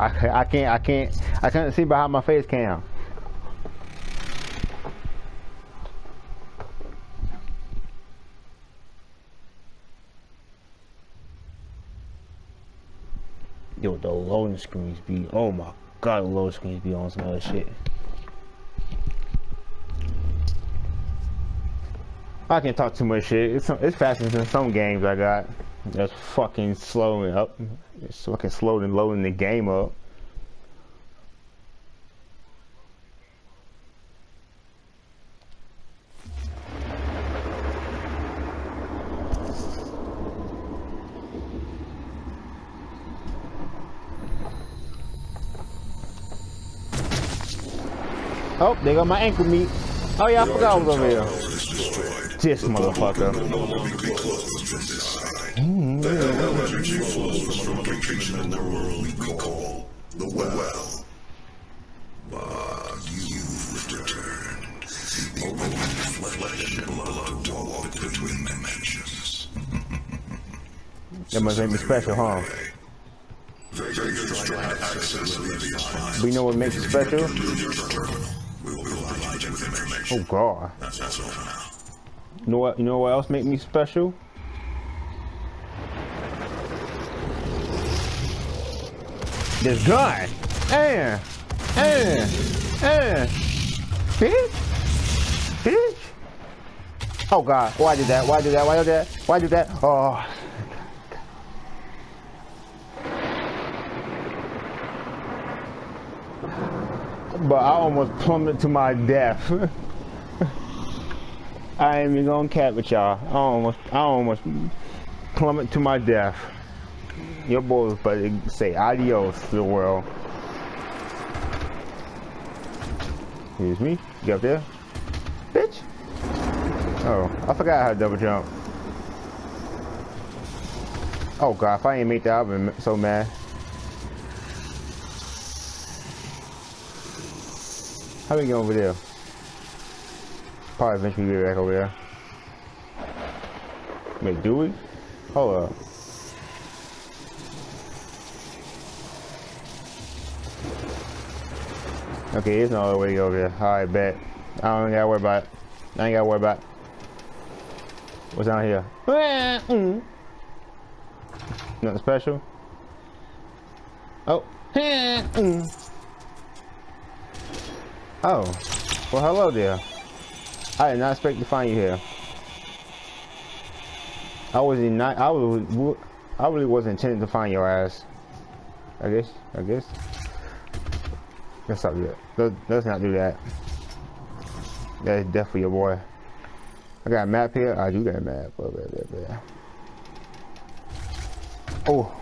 I, I can't, I can't, I can't see behind my face cam. Yo, the loading screens be, oh my god, the loading screens be on some other shit. I can't talk too much shit. It's, it's faster than some games I got. That's fucking slowing up. It's fucking slow and loading the game up. Oh, they got my ankle meat. Oh yeah, I forgot I was over here. This motherfucker. Mm, yeah. energy flows from a location in the world we call the well. But you've returned. The only flesh and blood to walk between dimensions. that must special, huh? We know what makes it special? Oh god. You know what you know what else make me special? This gun. And and and bitch. Bitch. Oh god, why did that? Why did that? Why did that? Why did that? Oh but I almost plummeted to my death. I ain't even gonna cap with y'all. I almost, I almost plummet to my death. Your boy was about to say adios to the world. Excuse me. Get up there. Bitch. Oh, I forgot how to double jump. Oh god, if I ain't make that, I've been so mad. How we get over there? Probably eventually get back over there. Wait, do we? Hold up. Okay, there's no other way to go over there. Alright, bet. I don't gotta worry about it. I ain't gotta worry about it. What's down here? Mm. Nothing special? Oh. Mm. Oh. Well, hello there. I did not expect to find you here. I was not. I was. I really wasn't intending to find your ass. I guess. I guess. Let's not do that. Let's not do that. That is definitely your boy. I got a map here. I do got a map. Oh, oh.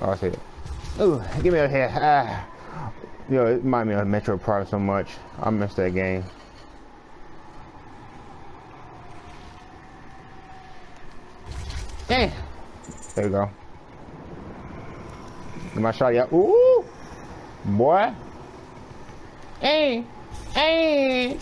oh I see it. Oh, get me out of here. Ah. Yo, it remind me of Metroid Prime so much. I miss that game. Hey! There you go. My shot, yeah. Ooh! Boy! Hey! Hey!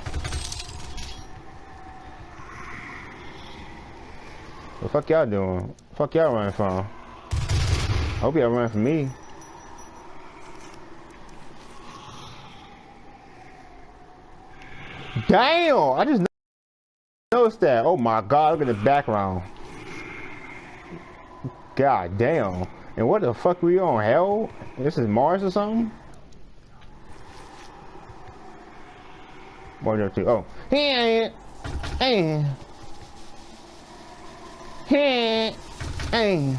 What the fuck y'all doing? Fuck y'all running from? I Hope y'all running from me. Damn! I just noticed that. Oh my god, look at the background. God damn. And what the fuck we on? Hell? This is Mars or something? One two. Oh. Hey. Hey. Hey. Hey.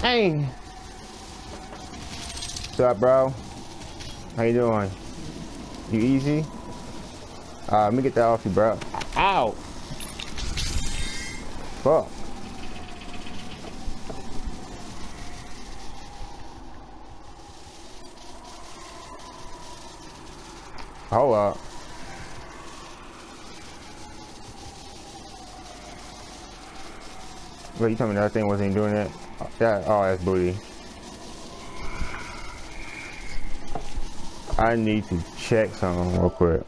Hey. What's up, bro? How you doing? You easy? Uh, let me get that off you, bro. Ow! Fuck. Hold up. Wait, you told me that thing wasn't doing it? That, oh, that's booty. I need to check something real quick.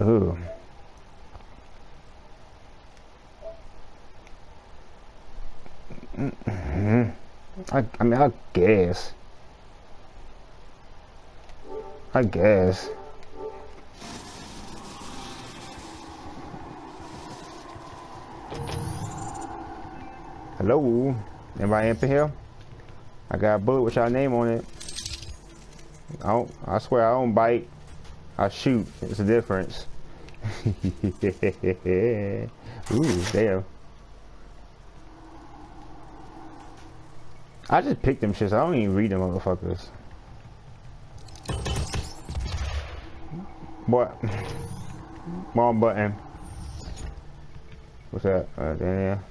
Ooh. Mm-hmm. I, mean, I guess. I guess. Hello? Anybody up in here? I got a bullet with your name on it. I don't, I swear I don't bite. I shoot. It's a difference. Ooh, damn. I just picked them shits. I don't even read them motherfuckers. What? Wrong button. What's that? Uh, there.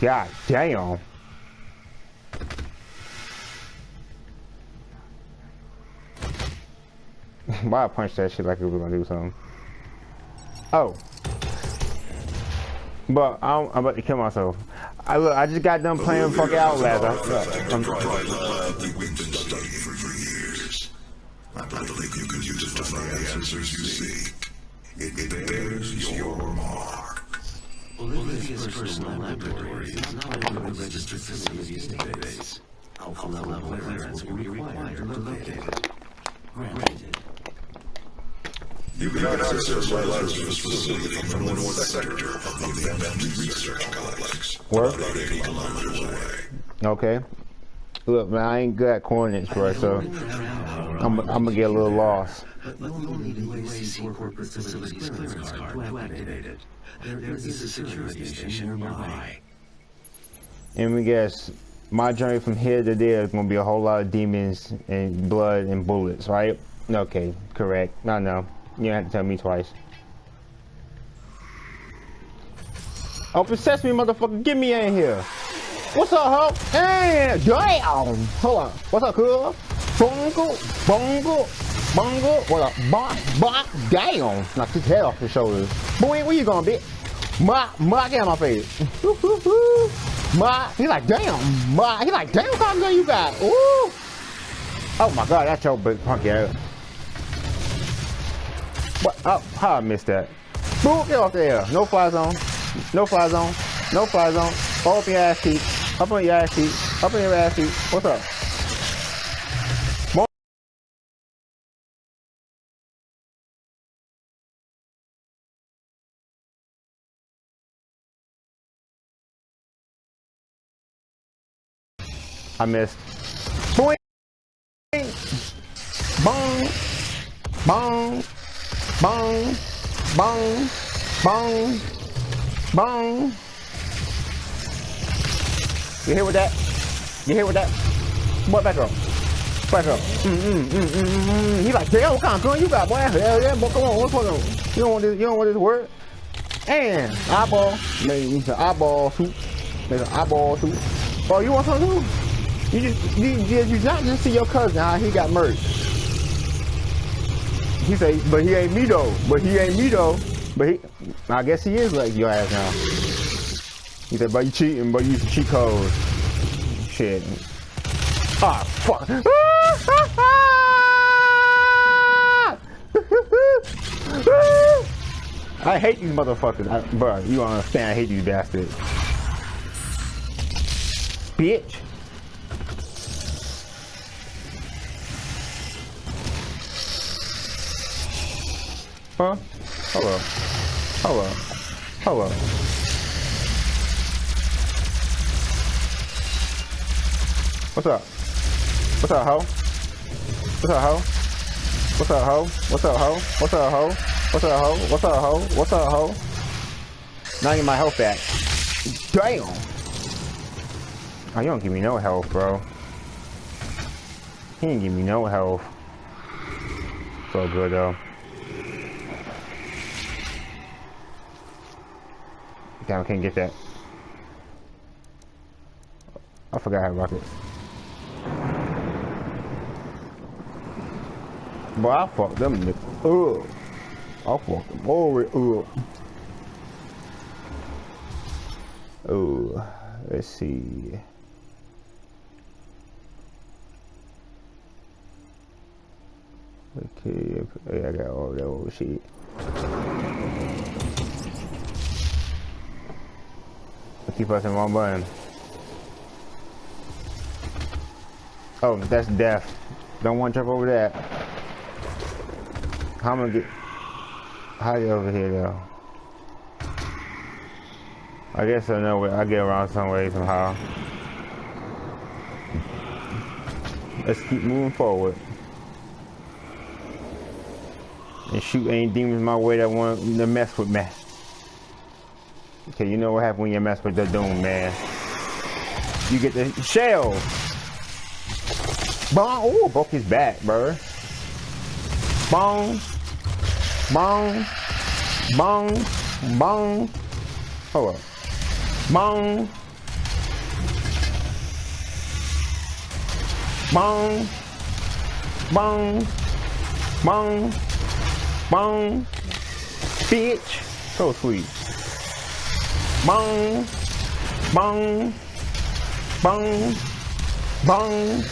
God damn. Why I punch that shit like it was gonna do something? Oh. But I'm, I'm about to kill myself. I look, I just got done playing fucking Outlast. I, I'm, I believe you can use it to find the answers you seek. It bears your mark. Olivia's personal laboratory is now in the registered facilities database. Alpha level clearance will be required to locate it. Granted. You can access the Lazarus facility from the north sector of the Advanced Research Complex. Where? About 80 kilometers away. okay. Look, man, I ain't good at coordinates, bro, so I'm, I'm gonna get a little lost. But you'll need a UAC corporate facilities clearance card to activate it. There is a security station nearby. And we guess my journey from here to there is gonna be a whole lot of demons and blood and bullets, right? Okay, correct. No, no. You have to tell me twice. Oh, Open sesame, motherfucker. Get me in here. What's up, ho? Hey, damn. Hold on. What's up, cool? Bungle, bungle, bungle. What up? Bop, bop, damn. Knock his head off his shoulders. Boy, where you going, bitch? Ma, ma, get out my face. ma, he's like, damn. Ma, he's like, damn, what kind of gun you got? Ooh. Oh my god, that's your big punky ass. What? Oh, how I missed that? Boo, get off there. No fly zone. No fly zone. No fly zone. All up your ass cheek. Up on your ass cheek. Up on your ass cheek. What's up? I missed. Boing! Bong! Bong! Bong! Bong! Bong! You hear with that? You hear with that? What back up? Back up. Mm, mm, mm, mm, mm, mm. He like, damn, what kind of gun you got, boy? Hell yeah, boy, come on, what's going on? You don't want this, you don't want this word? And eyeball, maybe an eyeball soup. Maybe an eyeball soup. Oh, you want some too? You just, you, you, you not just see your cousin how he got murdered. He say, but he ain't me though. But he ain't me though. But he, I guess he is like your ass now. He said, but you cheating, but you the cheat code. Shit. Ah, fuck. I hate these motherfuckers. I, bro, you don't understand. I hate these bastards. Bitch. Huh? Hello. Hello. Hello. What's up? What's up, ho? What's up, ho? What's up, ho? What's up, ho? What's up, ho? What's up, ho? What's up, ho? What's up, ho? Now I get my health back. Damn! Oh, you don't give me no health, bro. He didn't give me no health. So good, though. Damn, I can't get that. I forgot how to rocket. But I fucked them niggas up. I fucked them all up. Oh, let's see. Okay, yeah, I got all that old shit. Keep pressing one button. Oh, that's death. Don't want to jump over that. How am I get? How you over here though? I guess I know. Where I get around some way somehow. Let's keep moving forward. And shoot any demons my way that want to mess with me. Okay, you know what happens when you mess with the doom, man. You get the shell. Bong. Oh, broke his back, bro. Bong. Bong. Bong. Bong. Hold up. Bong. Bong. Bong. Bong. Bong. Bitch. So sweet. Bong. Bong. Bong. Bong.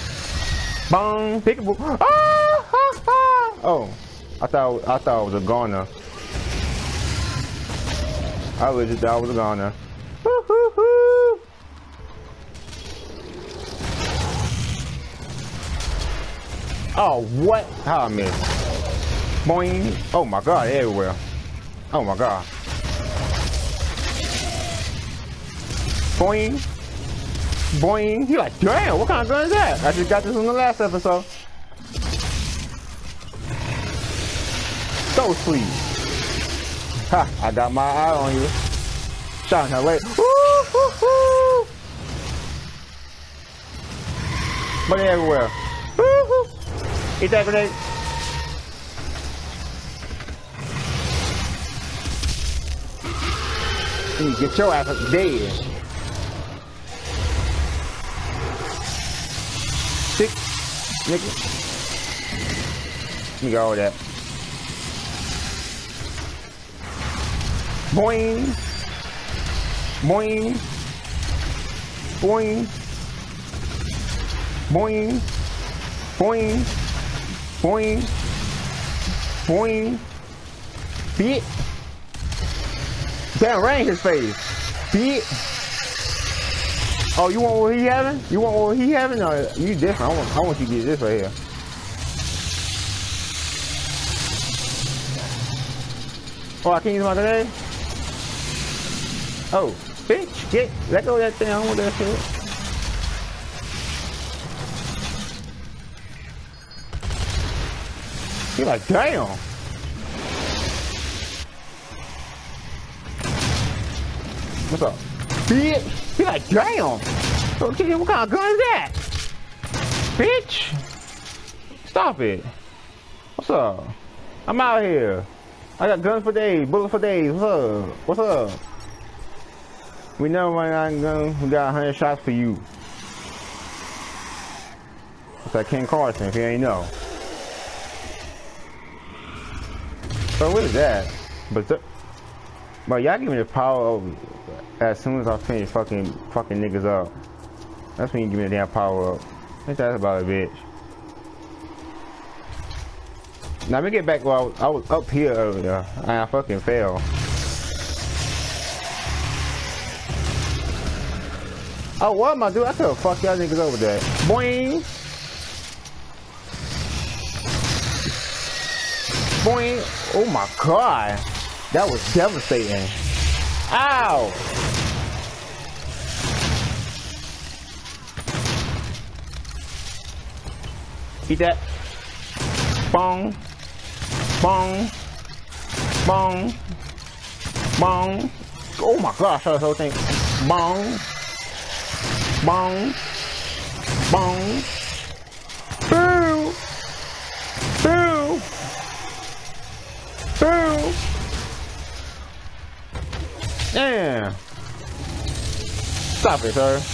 Bong. Pickable. Ah, ah, ah. Oh. I thought I thought it was a goner. I legit thought it was a goner. Oh, what? How I missed? Boing. Oh my god, everywhere. Oh my god. Boing. Boing. He like, damn, what kind of gun is that? I just got this in the last episode. So sweet. Ha, I got my eye on you. Shot her way. Woo, woo, woo. But everywhere. Woo, woo. Eat that grenade. You get your ass dead. Nigga. You got all that. Boing. Boing. Boing. Boing. Boing. Boing. Boing. Bitch. Damn, right in his face. Bitch. Oh, you want what he having? You want what he having? No, you different. I want, I want you to get this right here. Oh, I can't use my grenade? Oh, bitch, get, let go of that thing. I don't want that shit. You're like, damn. What's up? Bitch. You're like, damn. What kind of gun is that? Bitch. Stop it. What's up? I'm out here. I got guns for days, bullets for days. What's up? What's up? We never run out of guns. We got 100 shots for you. It's like Ken Carson, if you ain't know. So what is that? But but y'all give me the power up as soon as I finish fucking fucking niggas up. That's when you give me the damn power up. Ain't that about a bitch? Now let me get back. Well, I was up here earlier and I fucking fell. Oh, what am I doing? I could have fucked y'all niggas over there. Boing. Boing. Oh my god. That was devastating. Ow. Eat that. Bong. Bong. Bong. Bong. Oh my gosh, that whole thing. Bong. Bong. Bong. Boo. Boo. Boo. Yeah. Stop it, sir.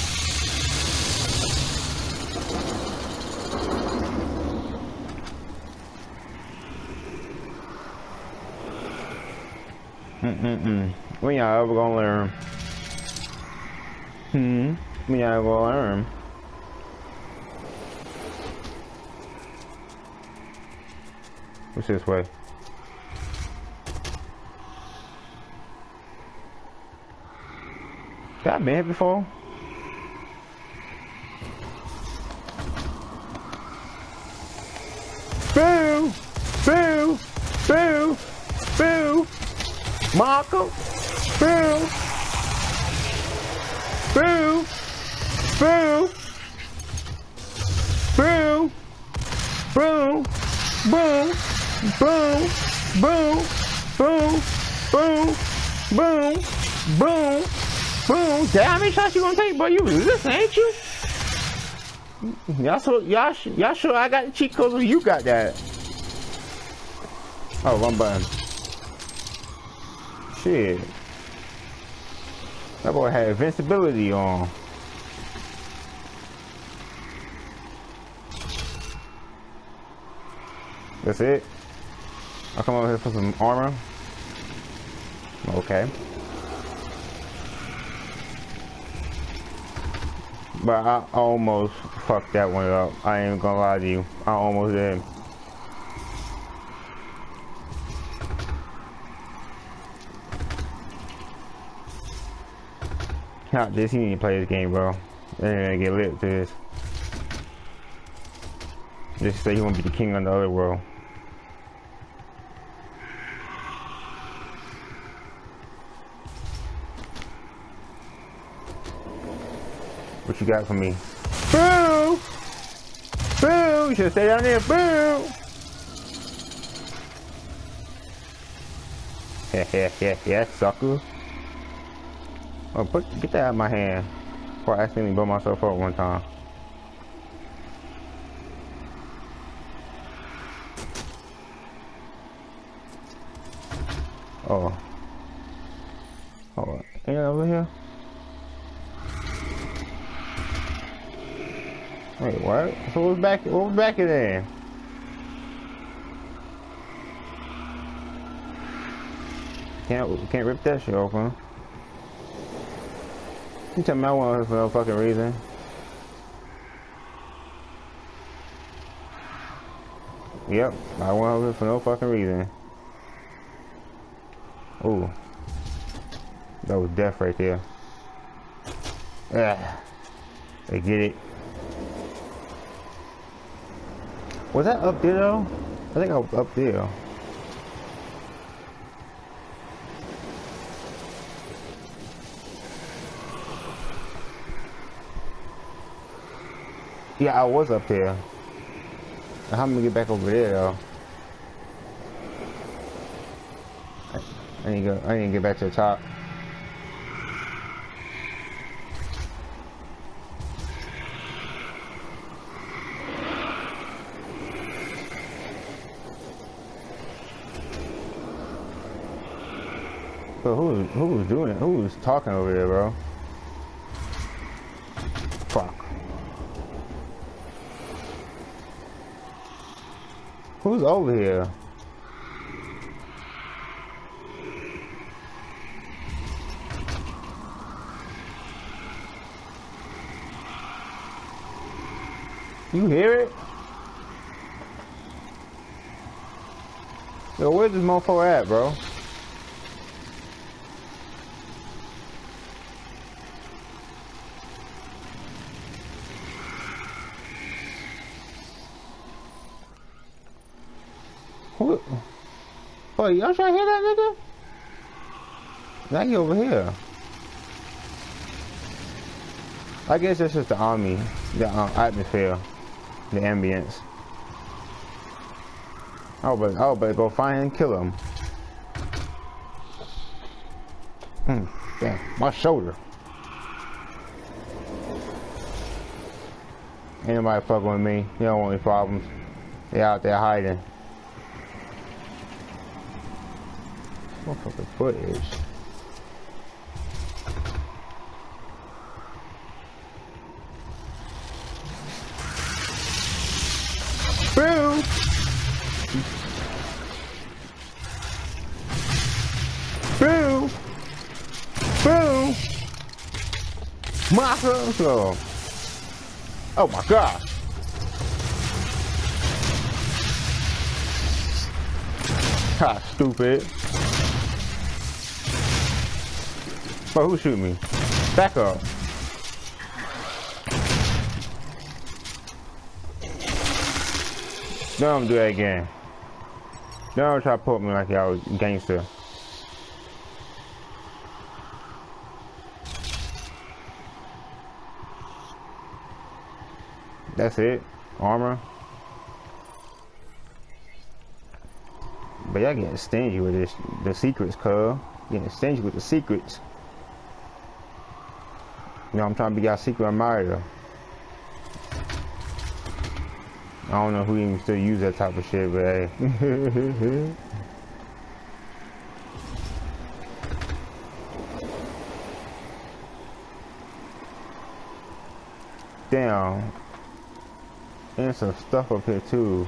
Mm-mm-mm. When y'all ever gonna learn? Hmm? We y'all ever gonna learn? What's this way? Got I been here before? Boo! Boo! Boo! Boo! Marco! Boo! Boo! Boo! Boo! Boom! Boom! Boom! Boom! Boom! Boom! Boom! Boom! Boom! Damn, how many shots you gonna take, boy? You listen, ain't you? Y'all so y'all y'all sure I got the cheat codes or you got that? Oh, one button. Shit. That boy had invincibility on. That's it? I'll come over here for some armor. Okay. But I almost fucked that one up. I ain't gonna lie to you. I almost did. Not this, you need to play this game, bro. They're gonna get lit to this. Just say you wanna be the king of the other world. What you got for me? Boo! Boo! You should stay down there. Boo! Yeah, yeah, yeah, yeah, sucker. Oh, put, get that out of my hand. Before I accidentally blow myself up one time. Oh. Oh, ain't over here? Wait, what? So what's back? What was back in there? Can't can't rip that shit open. Tell me I want for no fucking reason. Yep, I want her for no fucking reason. Ooh. That was death right there. Yeah. They get it. Was that up there though? I think I was up there. Yeah, I was up there. How am I gonna get back over there though? I need to go. I need to get back to the top. Who who was doing it? Who was talking over there, bro? Fuck. Who's over here? You hear it? Yo, where's this mofo at, bro? What? Boy, y'all trying to hear that nigga? Now you over here. I guess this is the army, the um, atmosphere, the ambience. Oh, but oh, but go find and kill him. Hmm, damn, my shoulder. Ain't nobody fucking with me. You don't want any problems. They out there hiding. Motherfucking footage. Boo! Boo! Boo! Massive! Oh my god! Ha, stupid. But who shoot me? Back up. Don't do that again. Don't try to put me like y'all gangster. That's it. Armor. But y'all getting stingy with this the secrets, cuz. Getting stingy with the secrets. You know, I'm trying to be y'all secret admirer. I don't know who even still use that type of shit, but hey. Damn. And some stuff up here too.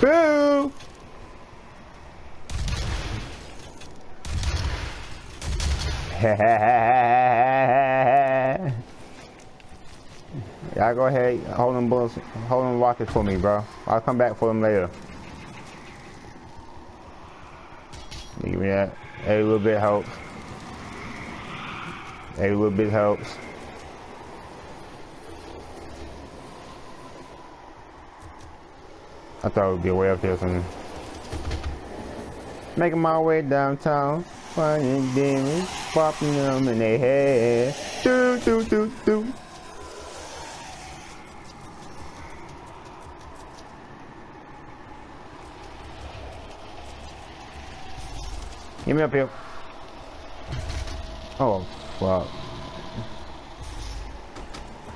Boo! Y'all go ahead, hold them bullets, hold them rockets for me, bro. I'll come back for them later. Give me that. A little bit helps. A little bit helps. I thought it would be way up there something. Making my way downtown, finding demons, popping them in their head. Do do do do. Get me up here. Oh, fuck.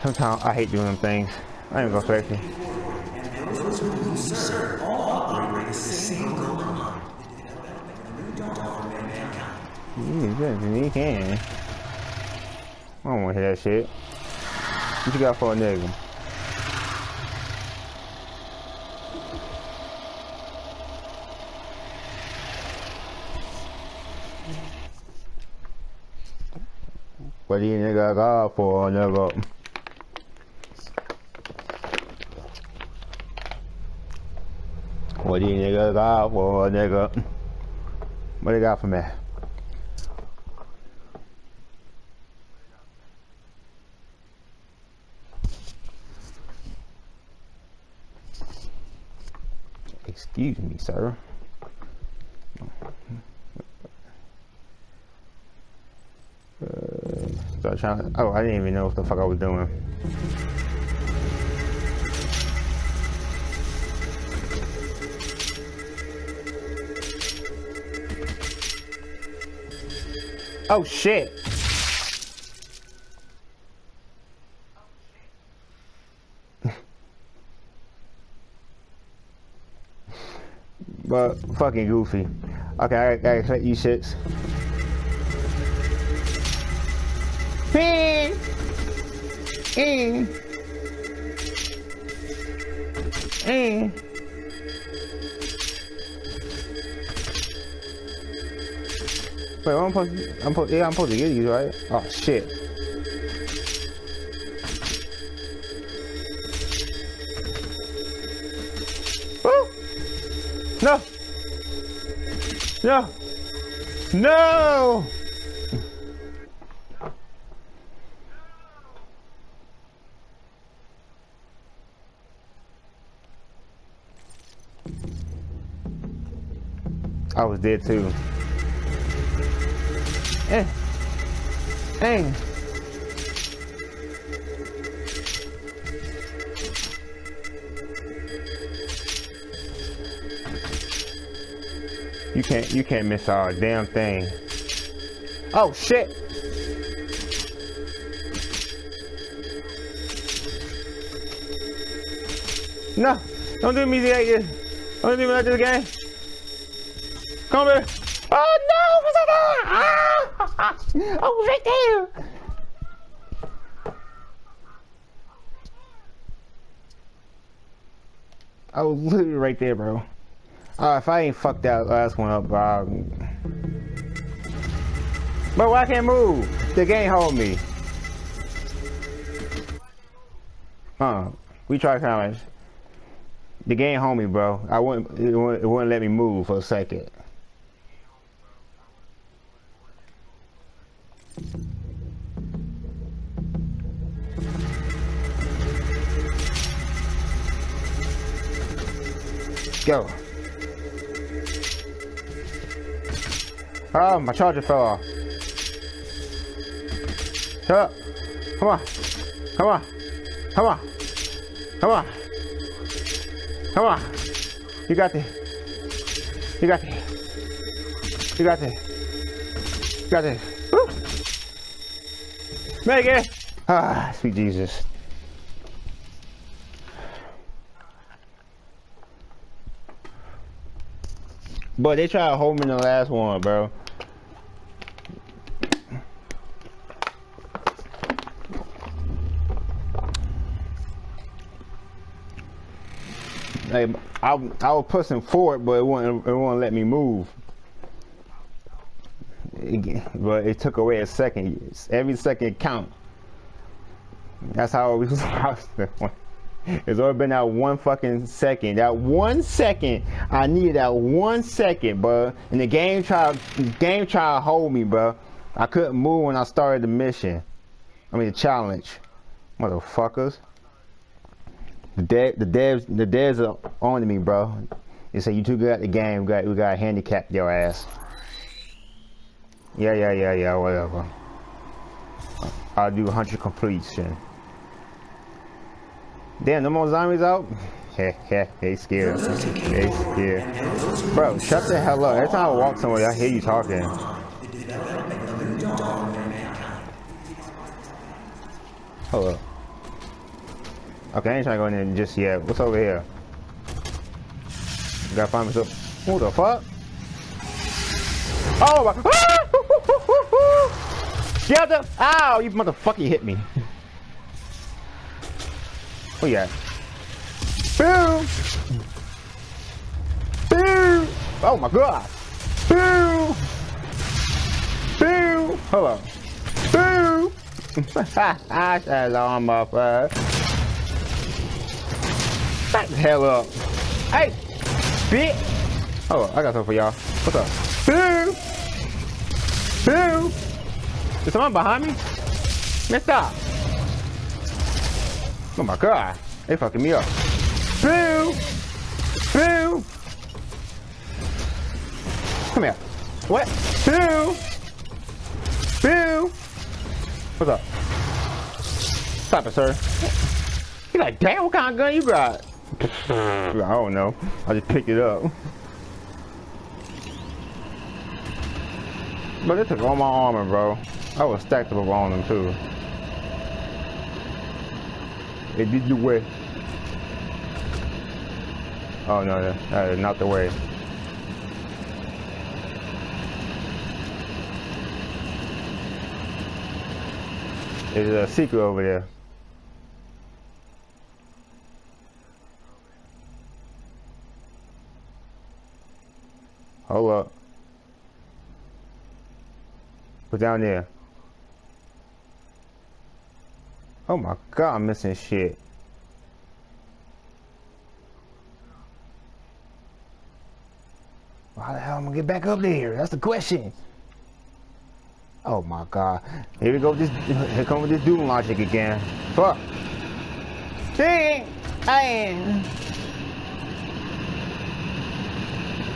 Sometimes I hate doing them things. I ain't gonna flex you. You can. You can. I don't wanna hear that shit. What you got for a nigga? What do you nigga got for a nigga? What do you nigga got for a nigga? What do you got for me? Excuse me, sir. Uh, trying. Oh, I didn't even know what the fuck I was doing. Oh shit. But fucking goofy. Okay, I, I expect you shits. Hey. Hey. Hey. Wait, I'm supposed I'm supposed, yeah, I'm supposed to get these, right? Oh, shit. No! No! I was dead too. Eh. Eh. You can't you can't miss a damn thing. Oh shit. No, don't do me like this. Don't do me like this game. Come here. Oh no! What's? Ah! Was right there. I was literally right there, bro. Uh, if I ain't fucked that last one up, bro. I can't move. The game hold me. Huh. we try of. The game hold me, bro. I wouldn't it, wouldn't. it wouldn't let me move for a second. Go. Oh, my charger fell off. Shut up. Come on. Come on. Come on. Come on. Come on. You got this. You got this. You got this. You got this. Woo. Make it. Ah, sweet Jesus. But they tried to hold me in the last one, bro. Like, I, I was pushing forward, but it wouldn't, it wouldn't let me move. It, but it took away a second. Every second count. That's how it was. It's only been that one fucking second. That one second, I needed that one second, bro. And the game tried, game tried to hold me, bro. I couldn't move when I started the mission. I mean the challenge, motherfuckers. The dev, the devs, the devs are on to me, bro. They say you too good at the game. We got, we got handicap your ass. Yeah, yeah, yeah, yeah, whatever. I'll do 100 completion. Damn, no more zombies out? Heh heh, they scared. They scared. Bro, shut the hell up. Every time I walk somewhere, I hear you talking. Up. Okay, I ain't trying to go in there just yet. What's over here? Gotta find myself. Who the fuck? Oh my. Get the. Ow, you motherfucker hit me. Oh yeah. Boom! Boom! Oh my god! Boom! Boom! Hold on. Boom! Off, uh. Back the hell up. Hey! Bitch! Oh, I got something for y'all. What's up? Boom! Boom! Is someone behind me? Stop! Oh my god, they fucking me up. Boo! Boo! Come here. What? Boo! Boo! What's up? Stop it, sir. He's like, damn, what kind of gun you got? I don't know. I just picked it up. But it took all my armor, bro. I was stacked up on them, too. It did you way. Oh no, not the way. There's a secret over there. Hold up. What's down there? Oh my god, I'm missing shit. How the hell am I gonna get back up there? That's the question. Oh my god. Here we go with this here come with this doom logic again. Fuck. See I am.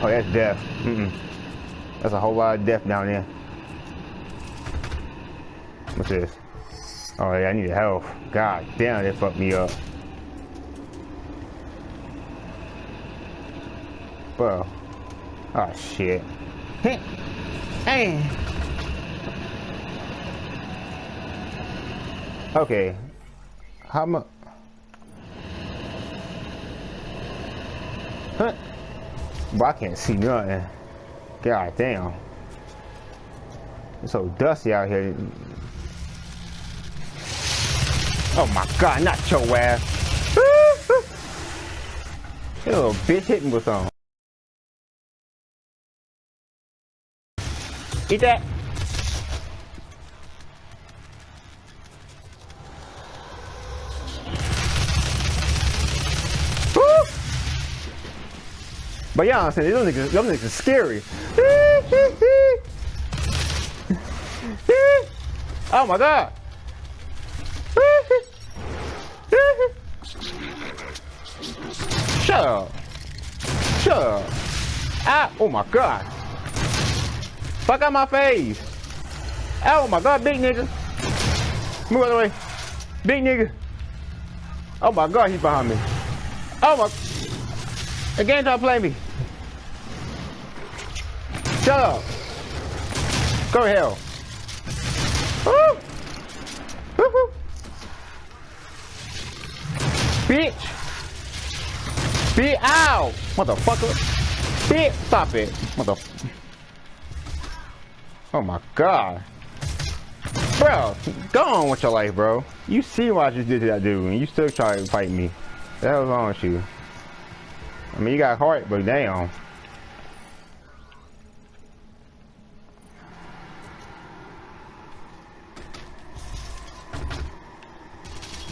Oh that's death. Mm -mm. That's a whole lot of death down there. What's this? Oh yeah, I need health. God damn, they fucked me up. Bro. Oh shit. Hey. Hey. Okay. How much? Huh? Bro, I can't see nothing. God damn. It's so dusty out here. Oh my god, not your ass. That little bitch hit me with something. Eat that. Woo! But y'all, I'm saying, these niggas, those niggas are scary. oh my god. Shut up. Shut up. Ah, oh my god. Fuck out my face. Oh my god, big nigga. Move out of the way. Big nigga. Oh my god, he's behind me. Oh my. Again, to play me. Shut up. Go hell. Woo. Woo -hoo. Bitch. Bitch. Ow. Motherfucker. Bitch. Stop it. Mother. Oh my god. Bro, go on with your life, bro. You see what I just did to that dude, and you still try to fight me. The hell's wrong with you? I mean, you got heart, but damn.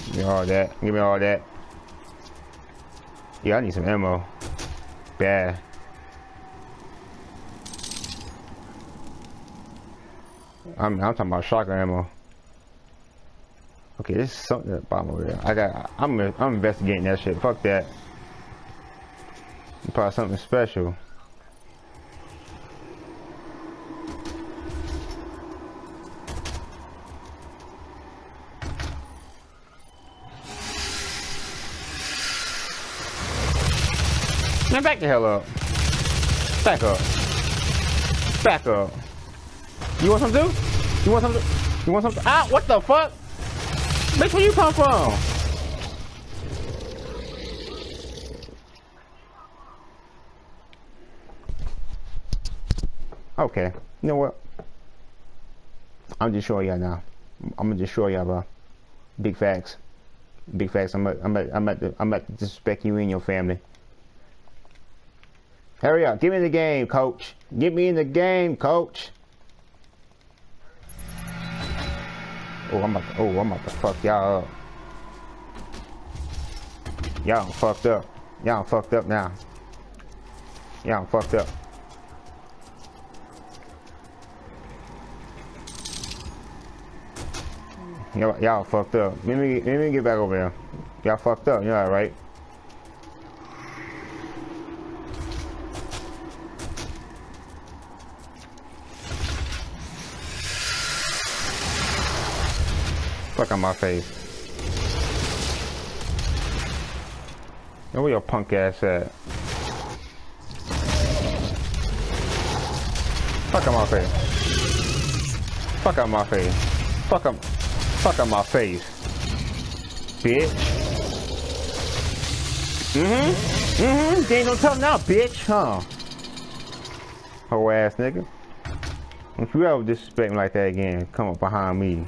Give me all that. Give me all that. Yeah, I need some ammo. Bad. I'm, I'm talking about shotgun ammo. Okay, this is something at the bottom over there. I got. I'm. I'm investigating that shit. Fuck that. Probably something special. Man, back the hell up. Back up. Back up. You want some too? You want some? You want some? Ah, what the fuck? Bitch, where you come from? Okay, you know what? I'm just showing y'all now. I'm gonna just show y'all, bro. Big facts. Big facts. I'm at, I'm at, I'm at, I'm at disrespect you and your family. Hurry up. Get me the game, coach. Get me in the game, coach. Oh, I'm about to, oh, I'm about to fuck y'all up. Y'all fucked up. Y'all fucked up now. Y'all fucked up. Y'all fucked up. Let me, let me get back over here. Y'all fucked up. You all right? Fuck on my face. Where your punk ass at? Fuck on my face. Fuck on my face. Fuck on, fuck on my face. Bitch. Mm-hmm. Mm-hmm. They ain't no tell now, bitch, huh? Whole ass nigga. If you ever disrespect me like that again, come up behind me.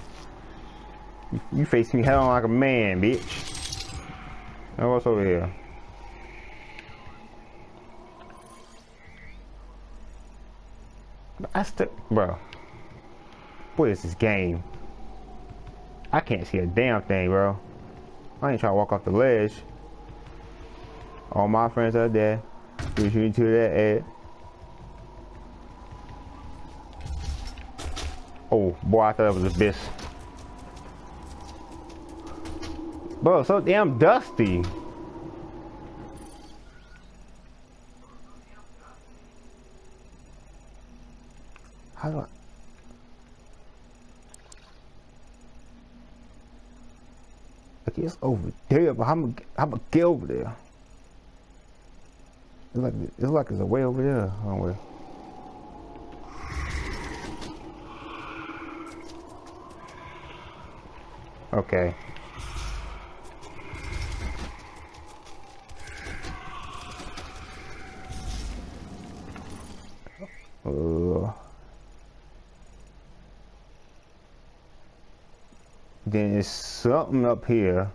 You face me hell on like a man, bitch. Now what's over here? I still, bro. What is this game? I can't see a damn thing, bro. I ain't trying to walk off the ledge. All my friends are there. Push you into that edge. Oh, boy, I thought it was a abyss. Bro, so damn dusty. How do I... Okay, it's over there, but I'm gonna get over there. It's like it's like it's a way over there somewhere. Okay. Uh, then there's something up here.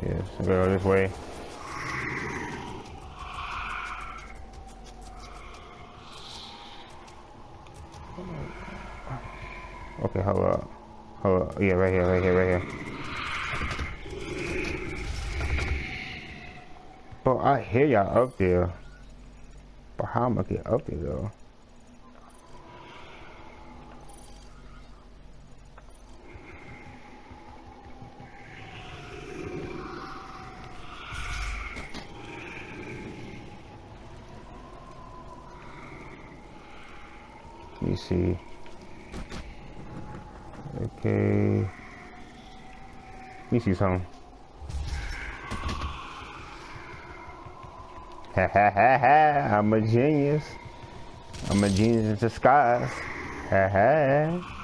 Yes, go this way. Okay, hold up. Up. Yeah, right here, right here, right here. Bro, I hear y'all up there. But how am I get up there though? Let me see. Okay. Let me see something. Ha ha ha ha, I'm a genius. I'm a genius in disguise. Ha ha.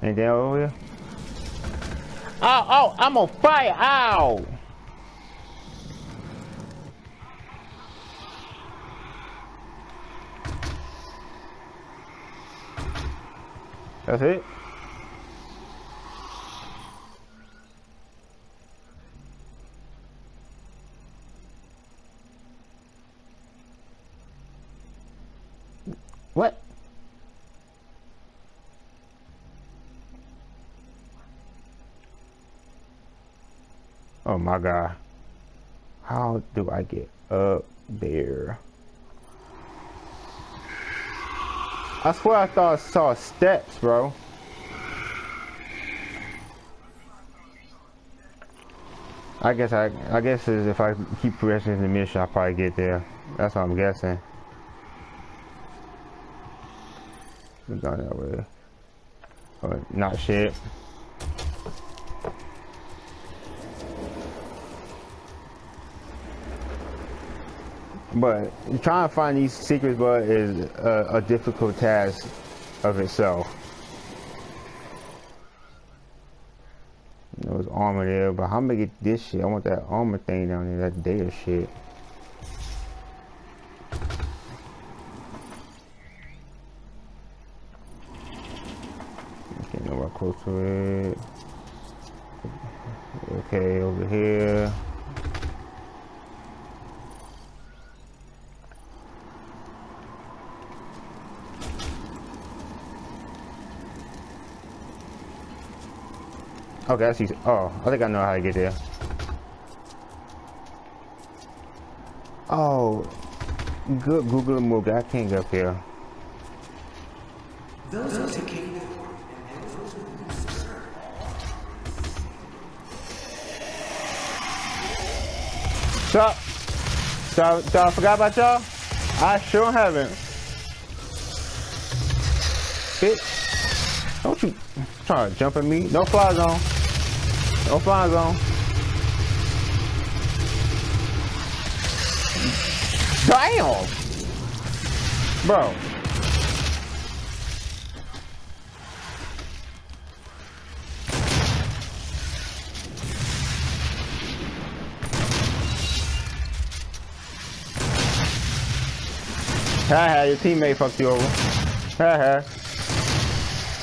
Anything over here? Oh, oh, I'm on fire. Ow. That's it? My god. How do I get up there? I swear I thought I saw steps, bro. I guess I I guess is if I keep progressing the mission, I'll probably get there. That's what I'm guessing. We're going that way. Not shit. But trying to find these secrets, but is a, a difficult task of itself. There was armor there, but how am I get this shit? I want that armor thing down there, that data shit. Close to it. Okay, over here. Okay, I see. Oh, I think I know how to get there. Oh, good Google move. I can't get up here. Those who take So, so, so I forgot about y'all? I sure haven't. Bitch. Don't you try to jump at me. No fly zone. No fly zone. Damn! Bro. Haha, your teammate fucked you over. Haha.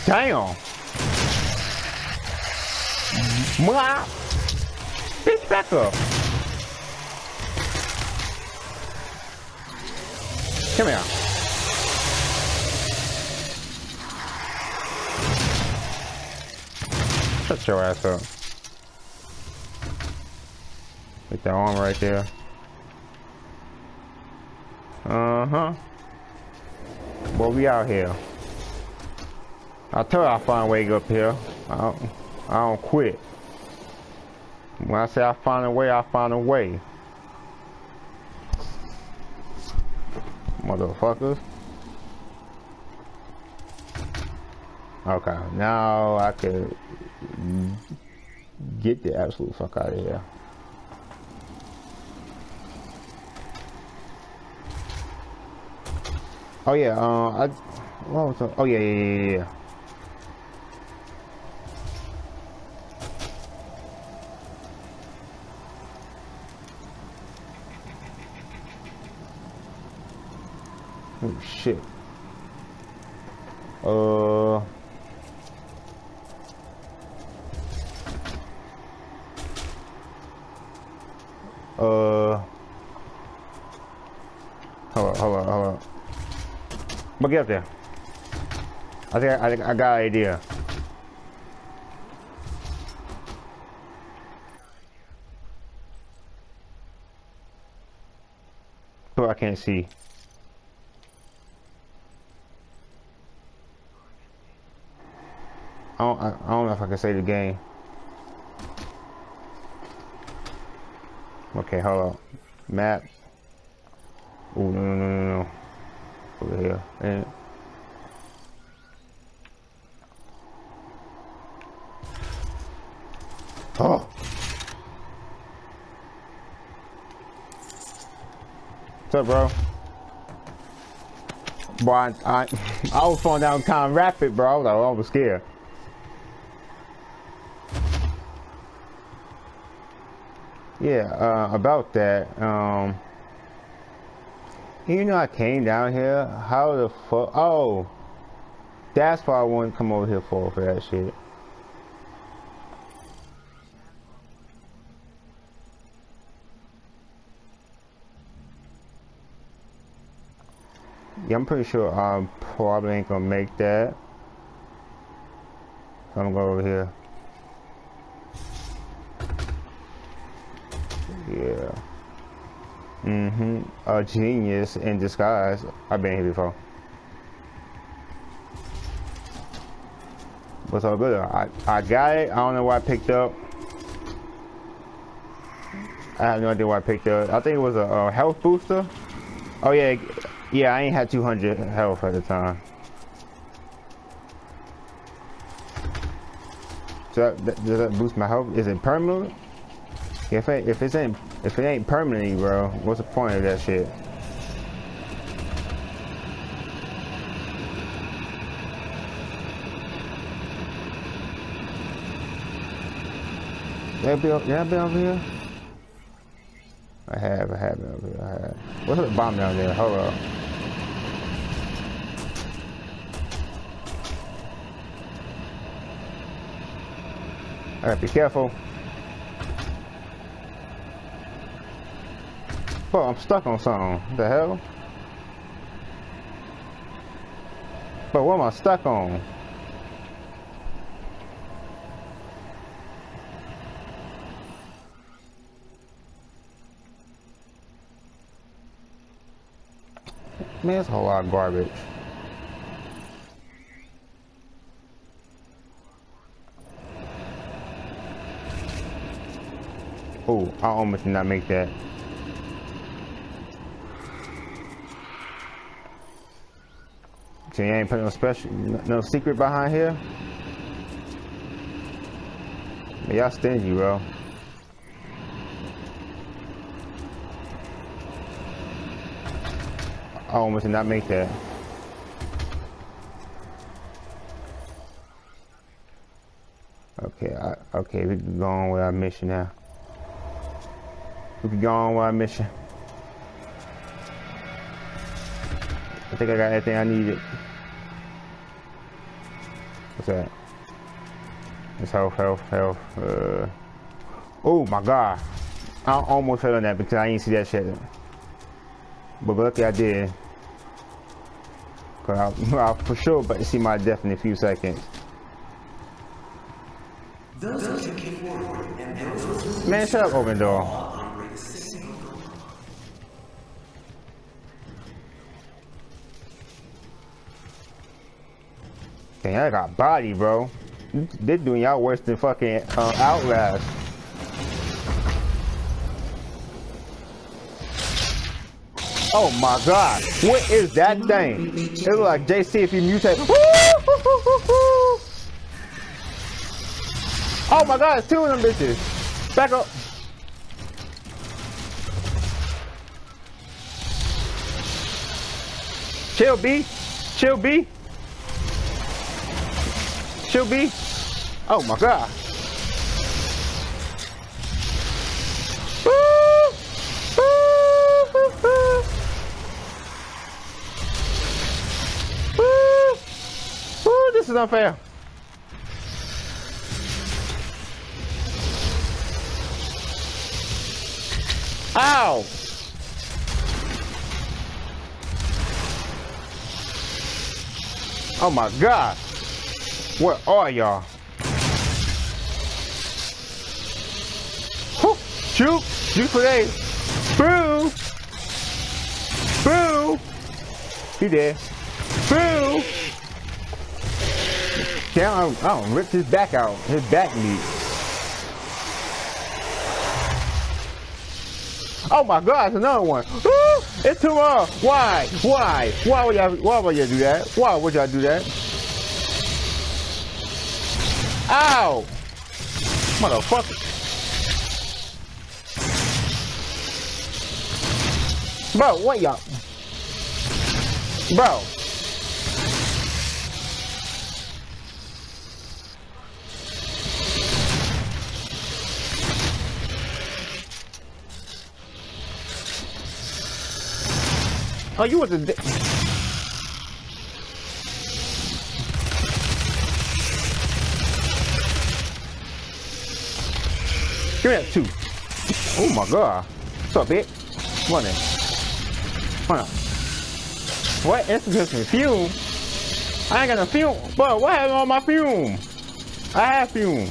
Damn. Mwah. Bitch, back up. Come here. Shut your ass up. With that arm right there. Uh-huh. Boy, we out here. I told you I'll find a way up here. I don't, I don't quit. When I say I find a way, I find a way. Motherfuckers. Okay, now I could get the absolute fuck out of here. Oh yeah, uh, I, oh yeah, yeah, yeah, yeah. Oh shit. Uh. Uh. Hold on, hold on, hold on. But get up there. I think I, I got an idea. But I can't see. I don't, I, I don't know if I can say the game. Okay, hold up. Map. Oh no no no no no. Over here. And Oh. What's up, bro? Boy, I, I, I was falling down kind of rapid, bro. I was, I was scared. Yeah, uh, about that. Um, you know, I came down here. How the fuck? Oh, that's why I wanted to come over here for for that shit. Yeah, I'm pretty sure I probably ain't gonna make that. I'm gonna go over here. Yeah. Mm-hmm. A genius in disguise. I've been here before. What's all good? I, I got it. I don't know what I picked up. I have no idea what I picked up. I think it was a, a health booster. Oh yeah, yeah, I ain't had 200 health at the time. So that, does that boost my health? Is it permanent? If it if it ain't if it ain't permanently, bro, what's the point of that shit? I be, I be over here? I have, I have been over here, I have. What's the bomb down there? Hold up. I gotta be careful. Oh, I'm stuck on something. The hell? But what am I stuck on? Man, it's a whole lot of garbage. Oh, I almost did not make that. So you ain't put no special, no secret behind here? Y'all stingy, bro. I almost did not make that. Okay, I, okay, we can go on with our mission now. We can go on with our mission. I think I got everything I needed. What's that? It's health, health, health. Uh, oh my god. I almost fell on that because I didn't see that shit. But lucky I did. Cause I, I for sure but see my death in a few seconds. Man, shut up, open door. Dang, I got body, bro. They're doing y'all worse than fucking uh, Outlast. Oh my god. What is that thing? It looks like JC if you mutate. Oh my god, it's two of them bitches. Back up. Chill B. Chill B. Chill B. Oh my god. this is unfair. Ow! Oh my god. Where are y'all? Shoot! Shoot for days! Boo! Boo! He dead. Boo! Damn, I don't ripped his back out. His back meat. Oh my god, it's another one. It's too long. Why? Why? Why would y'all why would y'all do that? Why would y'all do that? Ow! Motherfucker. Bro, what y'all? Bro. Oh, you was a. Di Give me that two. Oh my god. What's up, bitch? Come on. What? It's me fume. I ain't got no fume. Bro, what happened on my fume? I have fume.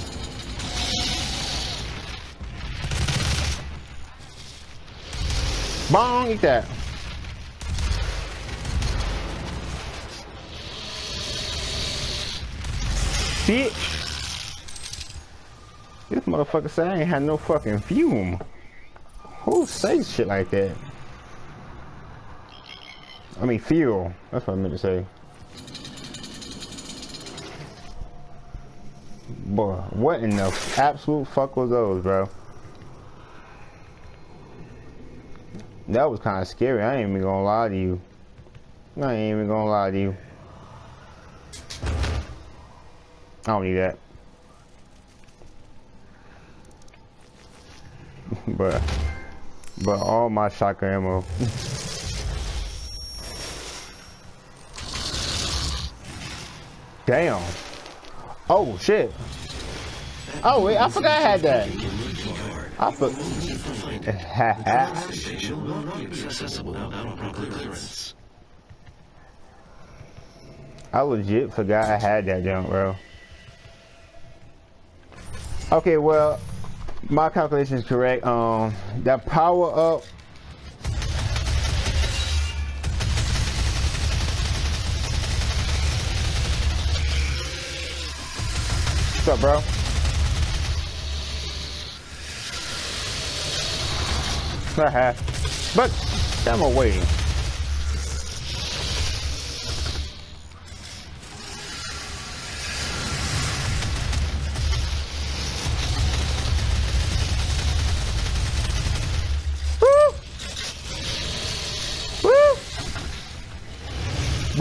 Bong, eat that. Bitch. Motherfucker said I ain't had no fucking fume. Who says shit like that? I mean fuel. That's what I meant to say. Boy, what in the absolute fuck was those, bro? That was kind of scary. I ain't even gonna lie to you. I ain't even gonna lie to you. I don't need that. but, but all my shotgun ammo. Damn. Oh shit. Oh wait, I forgot I had that. I forgot. I legit forgot I had that junk, bro. Okay, well, my calculation is correct. Um, that power up What's up, bro? but I'm away.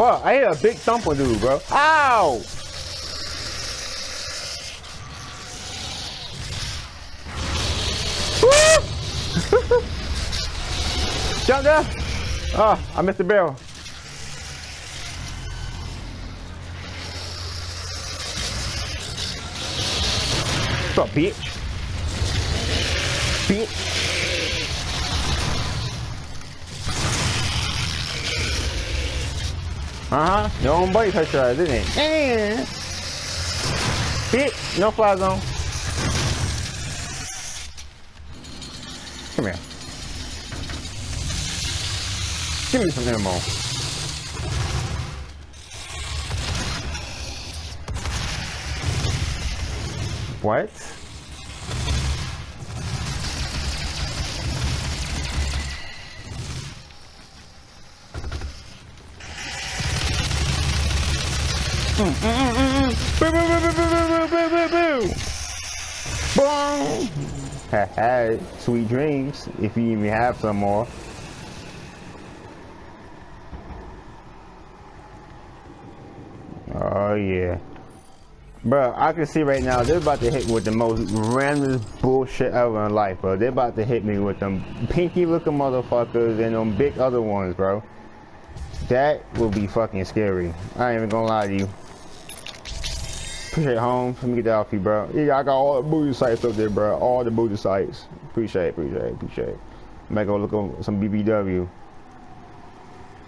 Bro, I hit a big thumper dude, bro. Ow! Jump. Oh, I missed the barrel. What's up, bitch? Bitch. Uh-huh. Your own touched your didn't it? Yeah. Bitch, no fly zone. Come here. Give me some ammo. What? Mm, had sweet dreams, if you even have some more. Oh yeah. Bro, I can see right now they're about to hit with the most random bullshit ever in life, bro. They're about to hit me with them pinky looking motherfuckers and them big other ones, bro. That will be fucking scary. I ain't even gonna lie to you. Appreciate it, home. Let me get that off you, bro. Yeah, I got all the booty sites up there, bro. All the booty sites. Appreciate it, appreciate it, appreciate it. a go look on some BBW.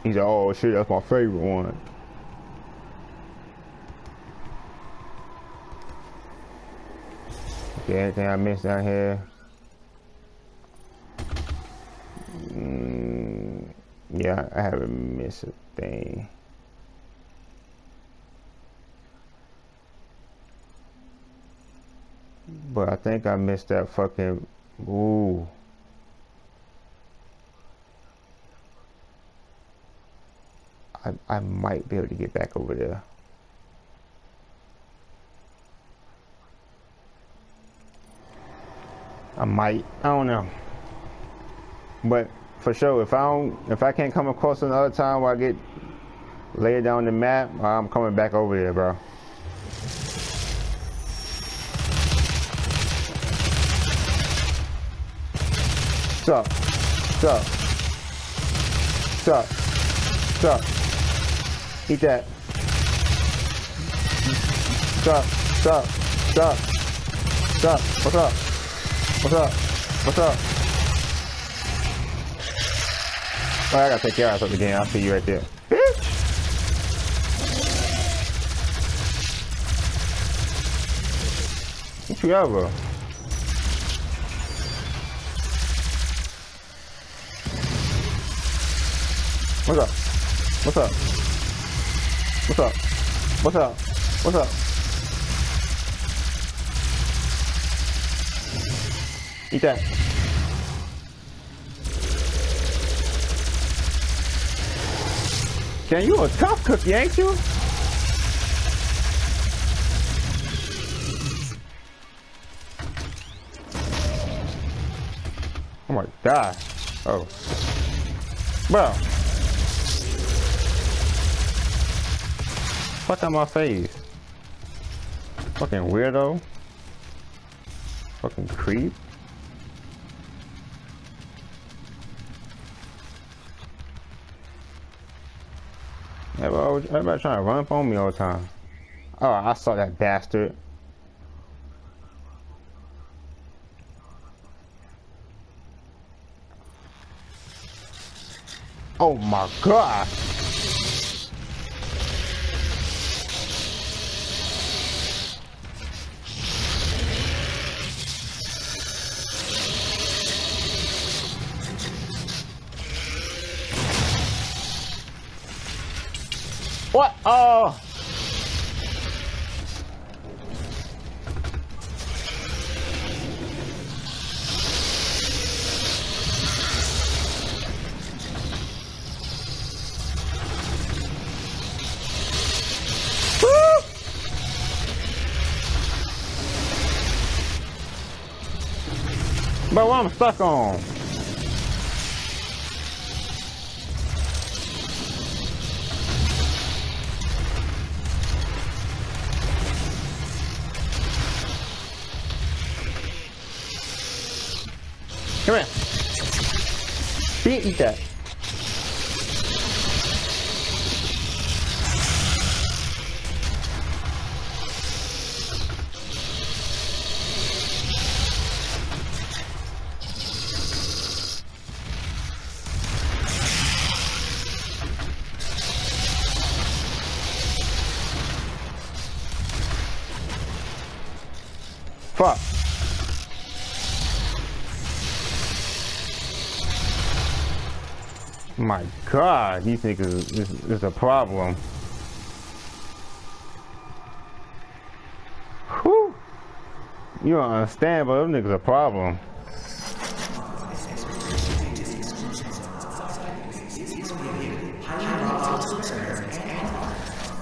He's like, oh shit, that's my favorite one. Okay, anything I missed down here. Mm, yeah, I haven't missed a thing. But I think I missed that fucking... Ooh. I, I might be able to get back over there. I might. I don't know. But for sure, if I don't, if I can't come across another time where I get laid down the map, I'm coming back over there, bro. What's up? What's up? What's up? What's up? Eat that. What's up? What's up? What's up? What's up? What's up? What's up? What's up? Oh, I gotta take your ass up again. I'll see you right there. Bitch! What you ever? What's up? What's up? What's up? What's up? What's up? Eat that. Can you a tough cookie, ain't you? Oh my god. Oh. Bro. Fuck out my face. Fucking weirdo. Fucking creep. Everybody, everybody trying to run up on me all the time. Oh, I saw that bastard. Oh my god. What? Oh. Woo! What I'm stuck on? Eat that. My God, these niggas is, is a problem. Whew. You don't understand, but them niggas a problem.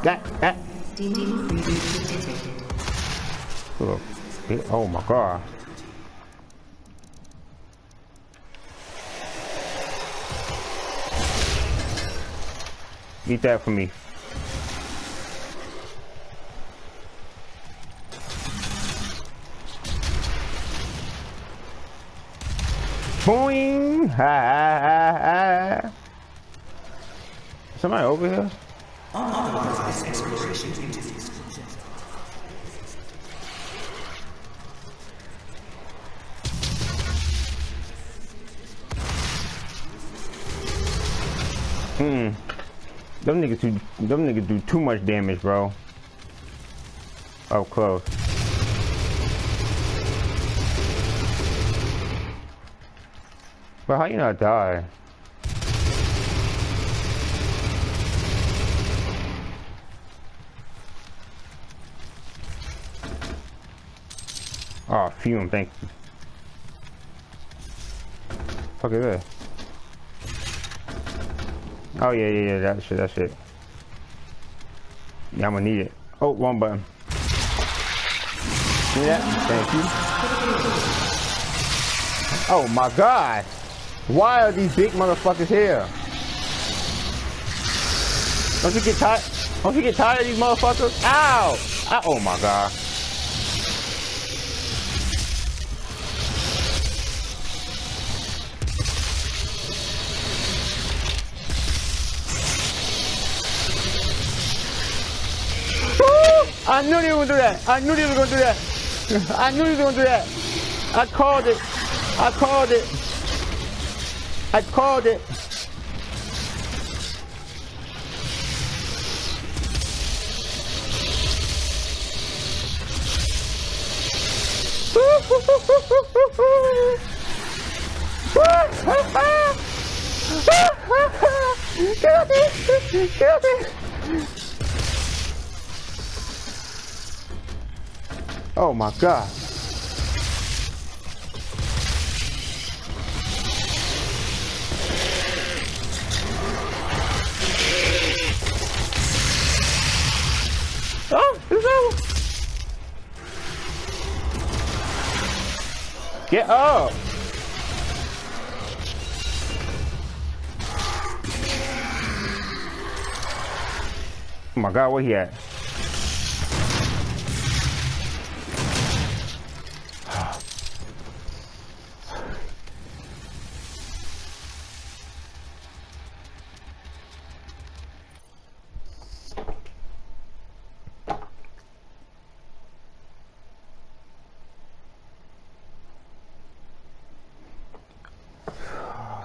That, that. Oh my God. Eat that for me. Boing! Ha, ha, ha, ha. Somebody over here? Hmm. Them niggas do them niggas do too much damage, bro. Up close. But how you not die? Oh, fume, thank you. Fuck is this? Oh yeah, yeah, yeah, that shit, that shit. Yeah, I'm gonna need it. Oh, one button. See that? Thank you. Oh my god! Why are these big motherfuckers here? Don't you get tired? Don't you get tired of these motherfuckers? Ow! Ow. Oh my god. I knew you were gonna do that. I knew you were gonna do that. I knew you were gonna do that. I called it. I called it. I called it. Kill me! Kill me! Oh my god. Oh. Get up. Oh my god, where he at?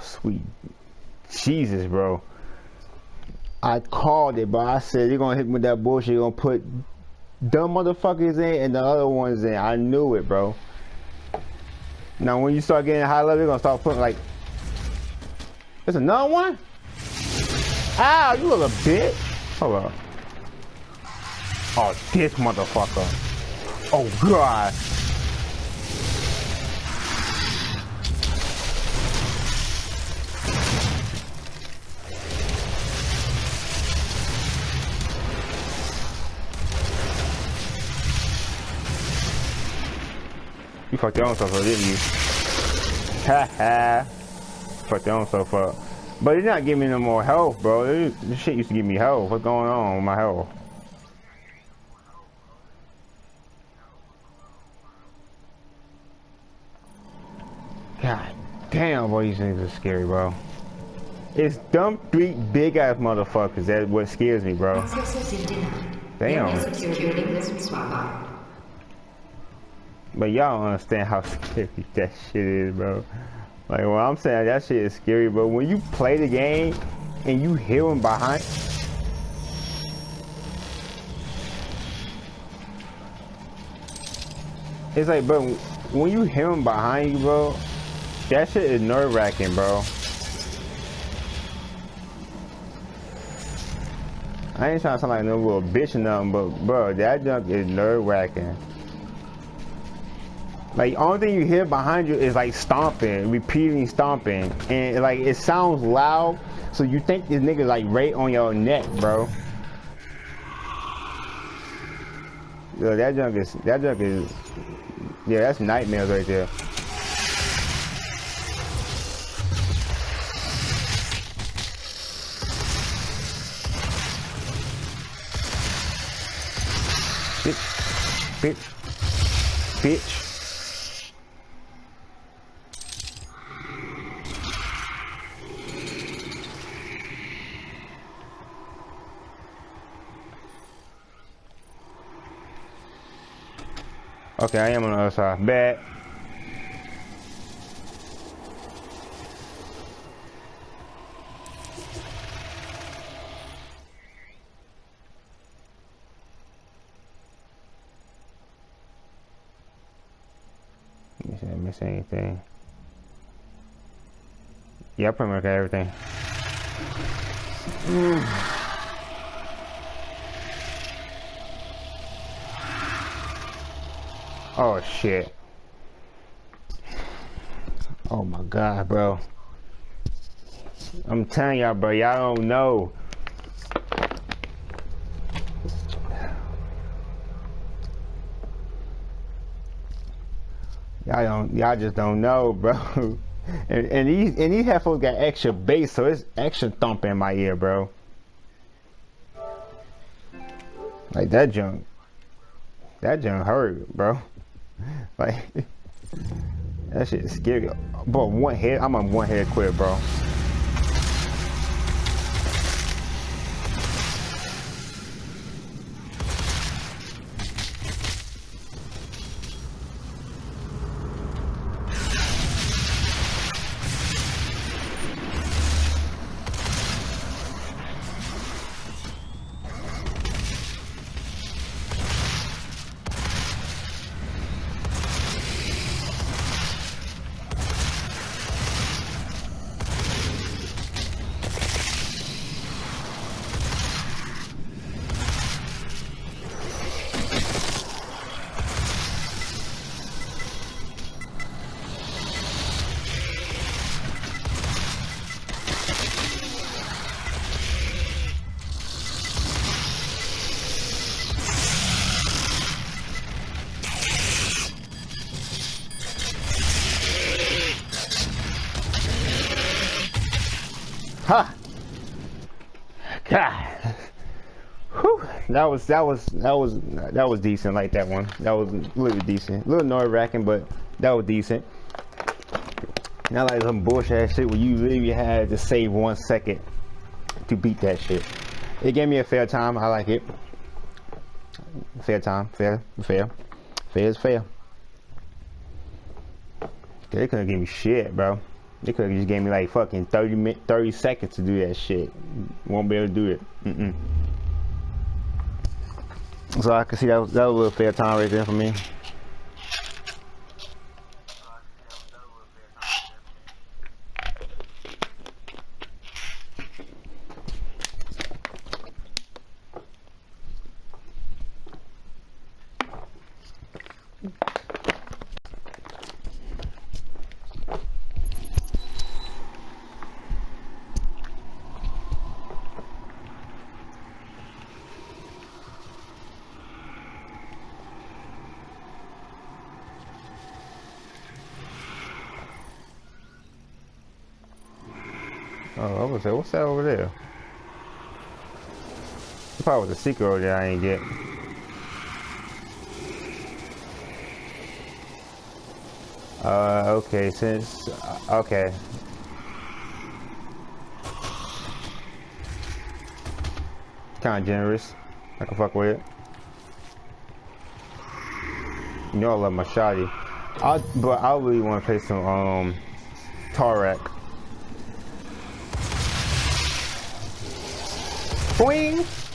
Sweet Jesus, bro. I called it, but I said you're gonna hit me with that bullshit. You're gonna put dumb motherfuckers in and the other ones in. I knew it, bro. Now when you start getting high level, you're gonna start putting like There's another one? Ow, you little bitch. Hold. Oh, this motherfucker. Oh god. You fucked your own stuff up, didn't you? Ha ha. Fucked your own stuff up. But it's not giving me no more health, bro. This shit used to give me health. What's going on with my health? God damn, boy, these things are scary, bro. It's dumb three big ass motherfuckers. That's what scares me, bro. Damn. But y'all don't understand how scary that shit is, bro. Like when I'm saying that shit is scary, but when you play the game and you hear him behind It's like, bro, when you hear him behind you, bro, that shit is nerve wracking, bro. I ain't trying to sound like no little bitch or nothing, but bro, that junk is nerve wracking. Like only thing you hear behind you is like stomping, repeating stomping, and like it sounds loud, so you think this nigga like right on your neck, bro. Yo, that junk is that junk is yeah, that's nightmares right there. Bitch, bitch, bitch. Okay, I am on the other side. Bad. Let me I miss anything. Yeah, I pretty much got everything. Oh shit. Oh my god, bro. I'm telling y'all, bro, y'all don't know. Y'all don't, y'all just don't know, bro. and, and these and these headphones got extra bass, so it's extra thumping in my ear, bro. Like that junk, that junk hurt, bro. Like that shit is scary. Bro, one head, I'm on one head quit, bro. Was that was that was that was decent like that one. That was a little decent. A little nerve wracking, but that was decent. Not like some bullshit shit where you literally had to save one second to beat that shit. It gave me a fair time. I like it. Fair time. Fair. Fair. Fair is fair. They couldn't give me shit, bro. They could have just gave me like fucking 30 minutes, 30 seconds to do that shit. Won't be able to do it. Mm -mm. So I can see that that was a little fair time right there for me. Oh, I was say, what's that over there? There probably was a secret over there I ain't get. Uh, okay, since, okay. Kinda generous. I can fuck with it. You know I love my shotty. I, but I really want to play some, um, Tarak. Boing!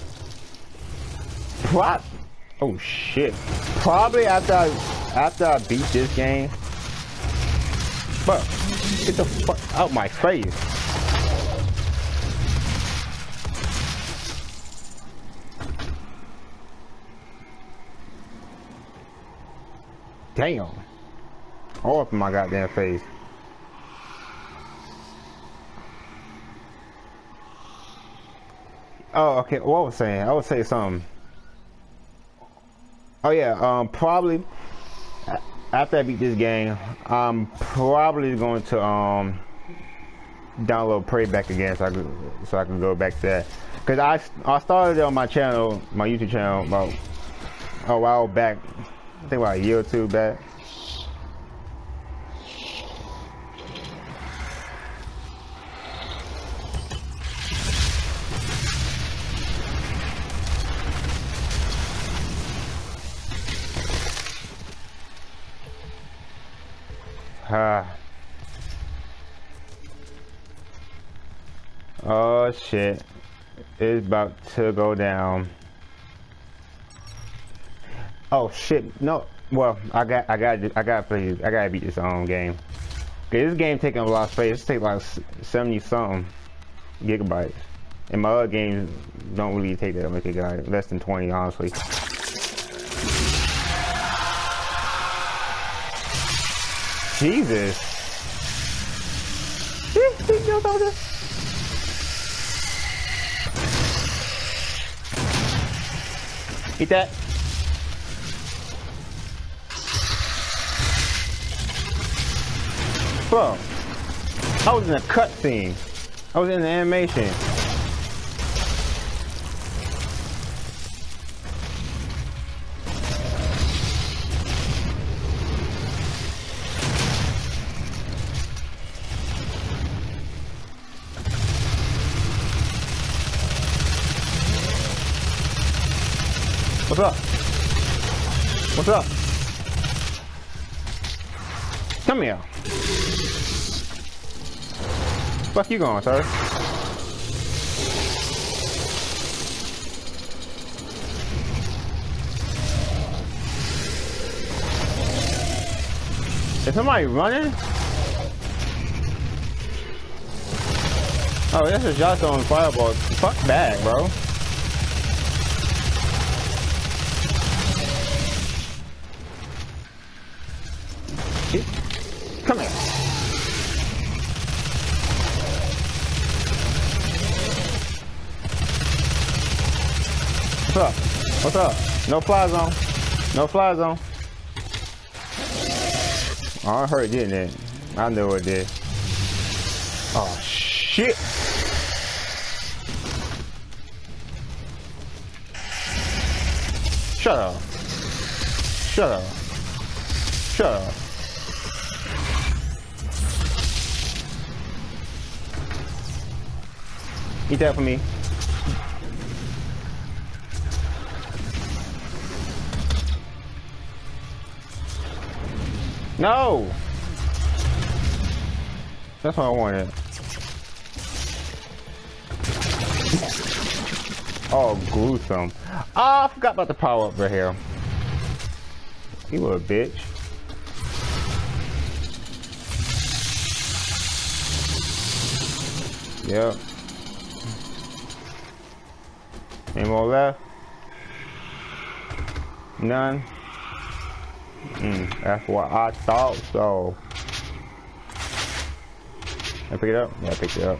What? Oh shit. Probably after I, after I beat this game. But get the fuck out my face. Damn. All up in my goddamn face. Oh, okay. What I was saying? I would say something. Oh yeah. Um, probably after I beat this game, I'm probably going to um download Prey back again, so I could so I can go back to that. Cause I I started on my channel, my YouTube channel about a while back. I think about a year or two back. Ah. Oh shit. It's about to go down. Oh shit. No. Well, I got I got I got to play I got to beat this own game. Okay, this game taking a lot of space. It's taking like 70 something gigabytes. And my other games don't really take that much gigabytes. Less than 20, honestly. Jesus. Eat that. Bro, I was in a cutscene. I was in the animation. What's up? What's up? Come here. Fuck you going, sir? Is somebody running? Oh, that's a shot fireball. Fuck that, bro. Come here. What's up? What's up? No fly zone. No fly zone. Oh, I heard didn't it? I knew it did. Oh, shit. Shut up. Shut up. Shut up. Eat that for me. No! That's what I wanted. Oh, gruesome. Oh, I forgot about the power up right here. You a bitch. Yep. Any more left? None? That's what I thought so. I pick it up? Yeah, I picked it up.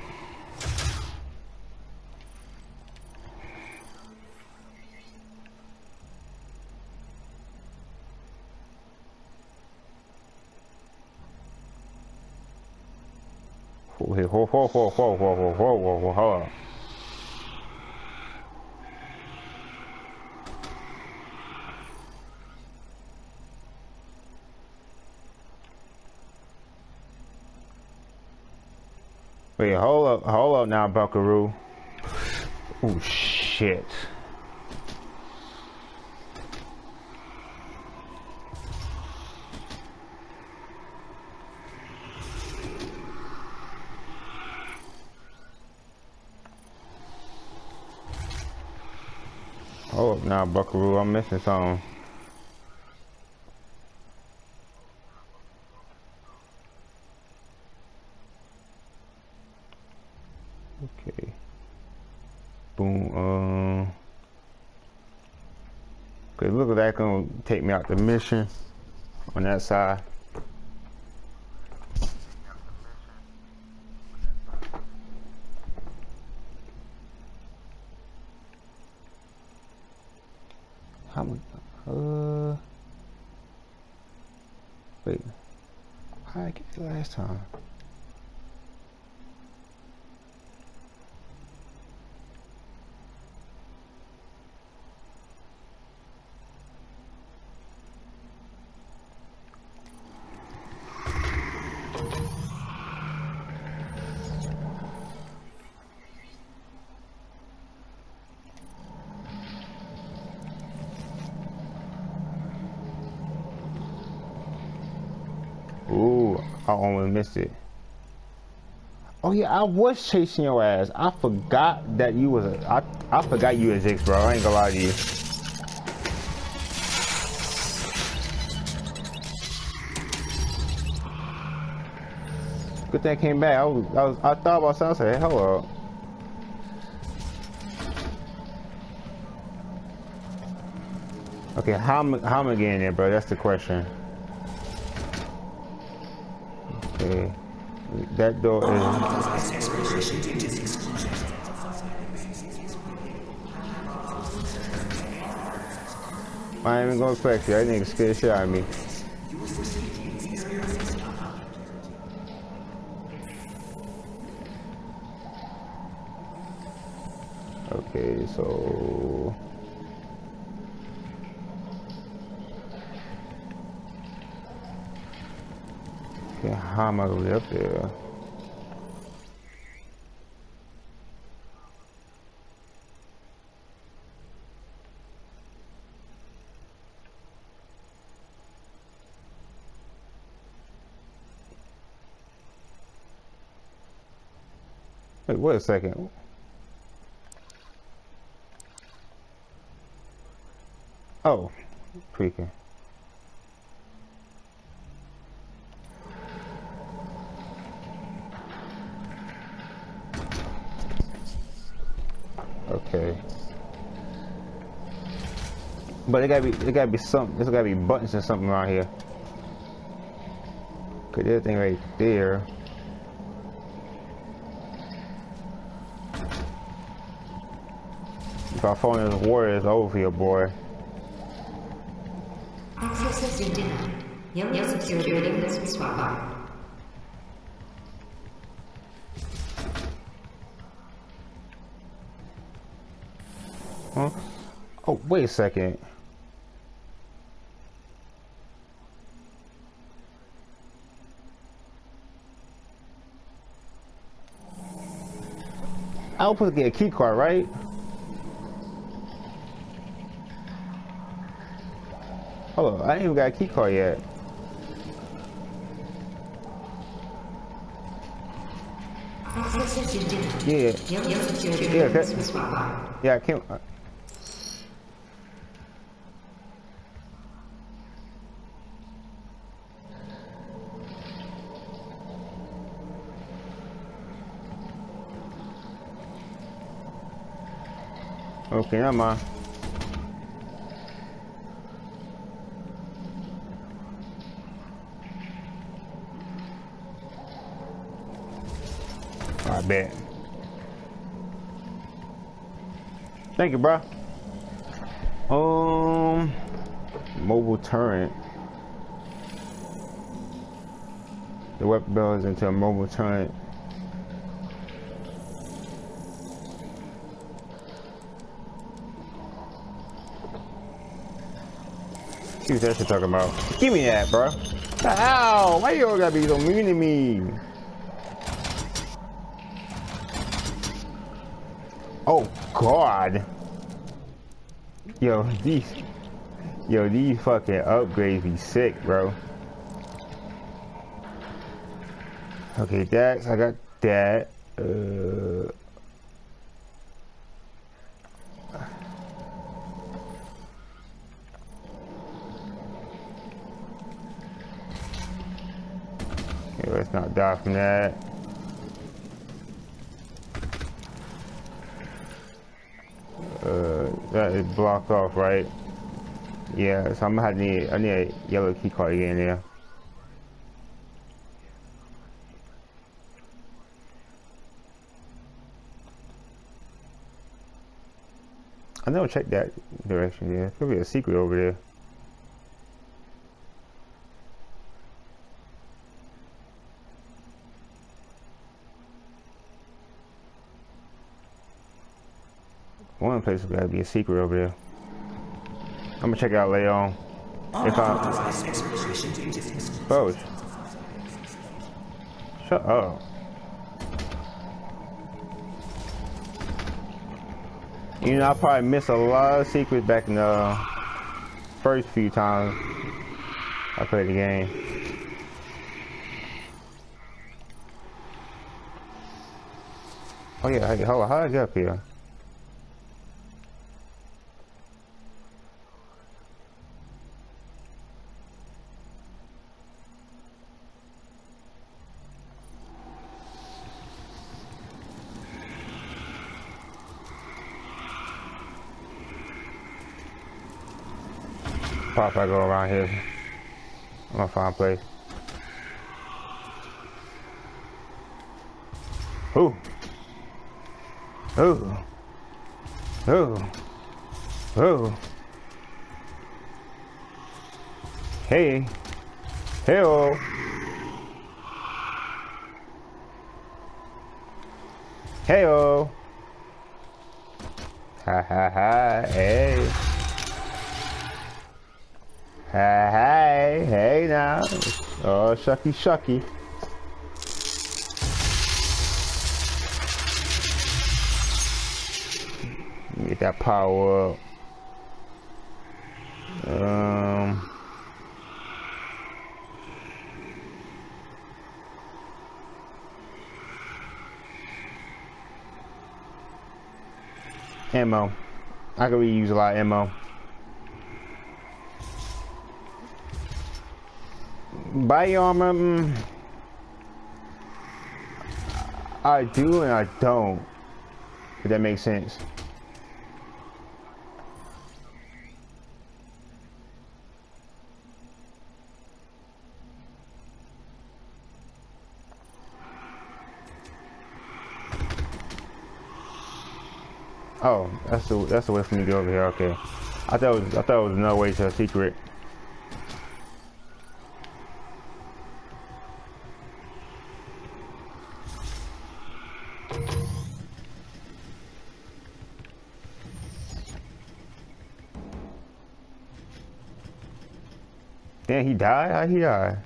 Whoa, whoa, whoa, whoa, whoa, whoa, whoa, whoa, whoa, hold. Wait, hold up, hold up now, Buckaroo. Oh shit. Hold up now, Buckaroo. I'm missing something. Okay. Boom. Um. Okay, look at that gonna take me out the mission on that side. How much? Uh. Wait. How did I get it last time? Ooh, I Oh yeah, I was chasing your ass. I forgot that you was a. I I forgot you was X, bro. I ain't gonna lie to you. Good thing I came back. I was, I was, I thought about something. I said, up. Okay, how how am I getting there, bro? That's the question. Okay. That door is... I ain't even gonna flex you. That nigga scared shit out of me. Okay, so... Okay, how am I gonna there? Wait, wait a second. Oh, freaking. Okay. But it gotta be, it gotta be something. There's gotta be buttons or something around here. Cause there's thing right there. If I fall in this water, it's over here, boy. Access denied. Out. Oh, wait a second. I was supposed to get a key card, right? Hold on, I ain't even got a key card yet. Access has been denied. Yeah, Yeah, readiness that- will swap out. yeah, I can't. Uh, Okay, mind. I bet. Thank you, bro. Um, mobile turret. The weapon builds into a mobile turret. What that shit talking about. Give me that, bro. Ow! Why you all gotta be so mean to me? Oh God! Yo, these, yo, these fucking upgrades be sick, bro. Okay, that's I got that. Uh, okay, let's not die from that. Uh, that is blocked off, right? Yeah, so I'm gonna need, I need a yellow key card again there. I never checked that direction there. Could be a secret over there. One place has gotta be a secret over there. I'm gonna check out later on. If I Bro. Shut up. You know, I probably missed a lot of secrets back in the first few times I played the game. Oh yeah, hold on, how did I get up here? Probably if I go around here. I'm gonna find a place. Ooh. Ooh. Ooh. Ooh. Hey. Hey-oh. Hey-oh. Ha ha ha. Hey. Hey, hey, hey now. Oh, shucky, shucky. Get that power up. Um. Ammo. I could really use a lot of ammo. Armor. Mm, I do and I don't. If that makes sense. Oh, that's the that's the way for me to go over here. Okay, I thought it was I thought it was another way to a secret. He died? How he die?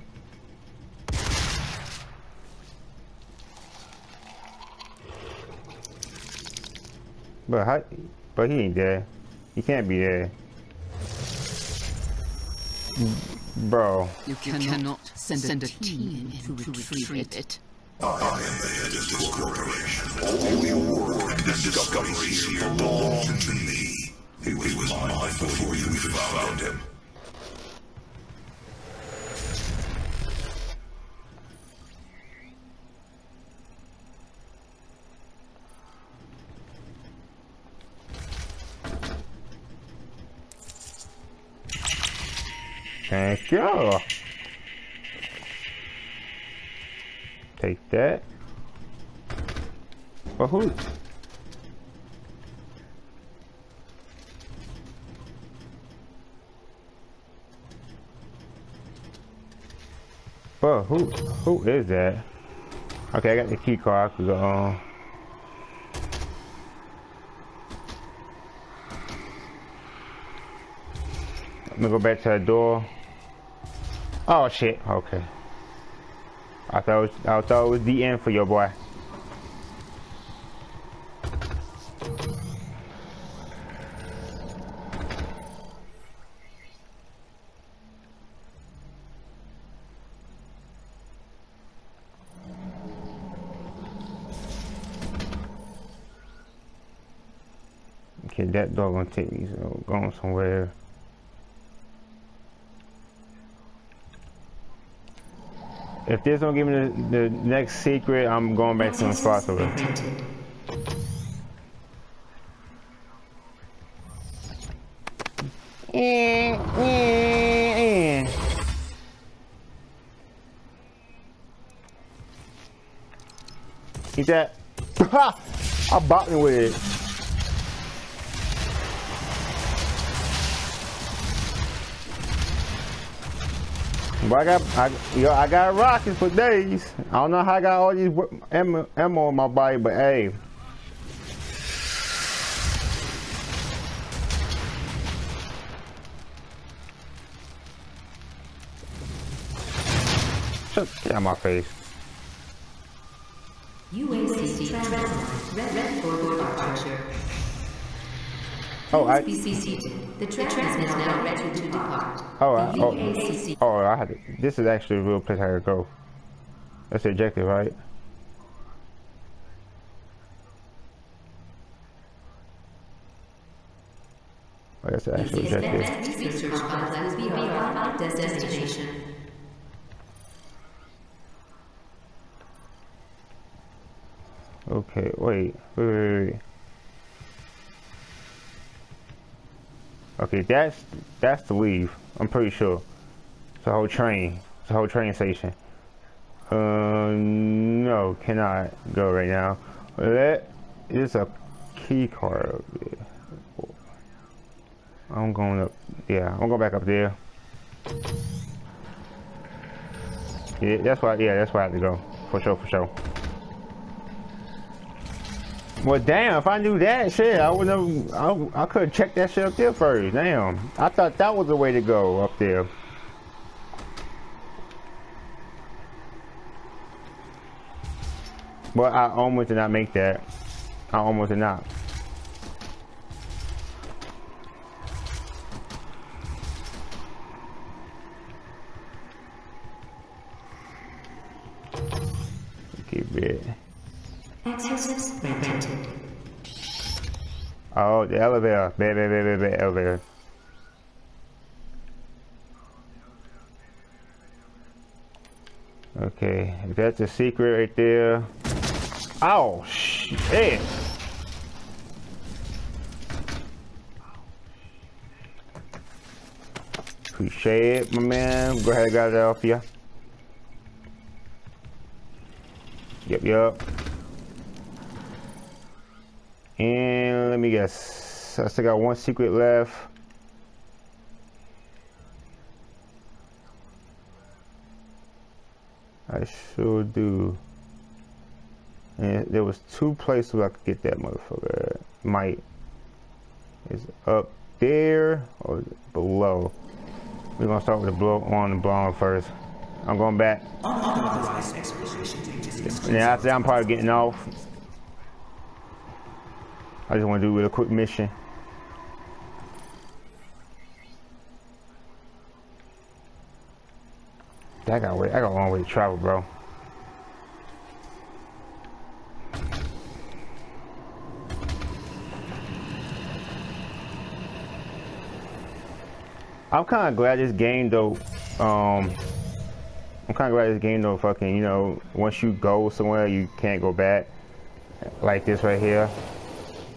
But how, but he ain't there. He can't be there. Bro. You cannot send, send a team in to retrieve it. I am the head of this corporation. All your work and discoveries here belong to me. He was mine before you even found him. You. Take that. But who? Who? Who is that? Okay, I got the key card. I could go on. Let me go back to the door. Oh shit. Okay. I thought was, I thought it was the end for your boy. Okay, that dog gonna take me so going somewhere. If this don't give me the, the next secret, I'm going back to the impossible. Granted. Eat that. Ha! I bought me with it. But I got, I, yo, I got rockets for days. I don't know how I got all these ammo, ammo in my body, but hey. Shut out my face. Oh, I, Please be seated. The train is now ready to depart. oh, I, oh, oh, I had to, this is actually a real place I could go. That's the objective, right? Oh, that's the actual objective. Research pilot will be our final destination. Okay, wait, wait, wait, wait. Okay, that's that's the leave. I'm pretty sure. It's a whole train. It's a whole train station. Uh, no, cannot go right now. That is a key card. I'm going up. Yeah, I'm going back up there. Yeah, that's why. Yeah, that's why I have to go. For sure, for sure. Well, damn, if I knew that shit, I would have, I, I could have checked that shit up there first. Damn. I thought that was the way to go up there. But I almost did not make that. I almost did not. Okay, bit. Oh, the elevator. Bad, bad, bad, bad, bad, elevator. Okay, if that's a secret right there. Oh, shit. Appreciate it, my man. Go ahead, it off ya. Yep, yep. And let me guess. I still got one secret left. I sure do. And there was two places where I could get that motherfucker. Might. Is up there or below? We're gonna start with the blow on the blonde first. I'm going back. And after that, I'm probably getting off. I just want to do a quick mission. I got way, I got a long way to travel, bro. I'm kind of glad this game though. Um, I'm kind of glad this game though. Fucking, you know, once you go somewhere, you can't go back. Like this right here.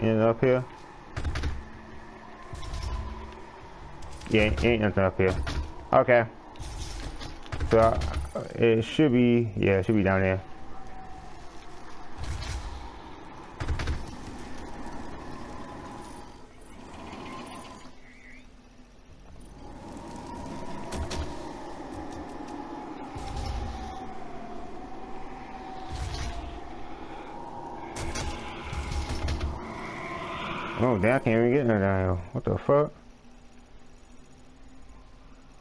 Anything up here? Yeah, ain't nothing up here. Okay. So uh, it should be, yeah, it should be down there. Damn, I can't even get in there. What the fuck?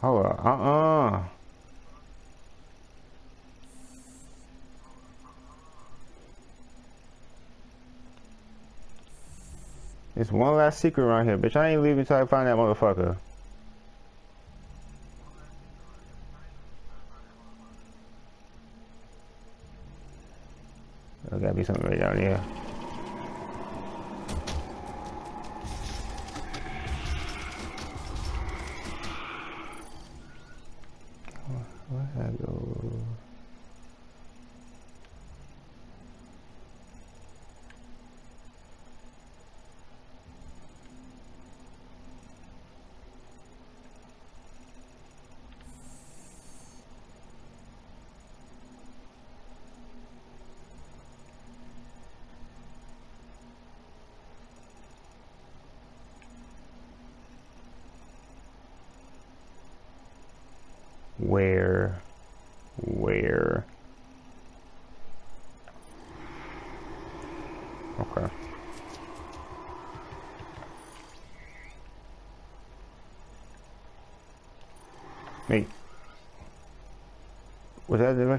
Hold up, uh-uh. There's one last secret around here, bitch. I ain't leaving until I find that motherfucker. There gotta be something right down here.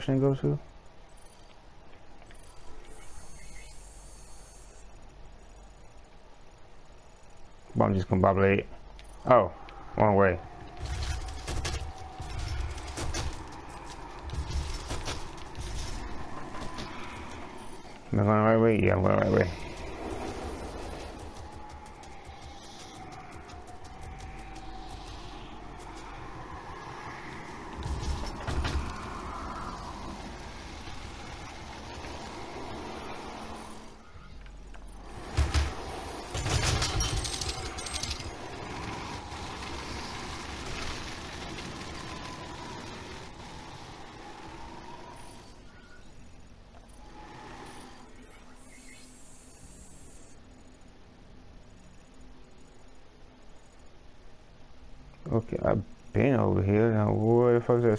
direction it goes to? I'm just gonna bobbleate. Oh, wrong way. Am I going the right way? Yeah, I'm going the right way.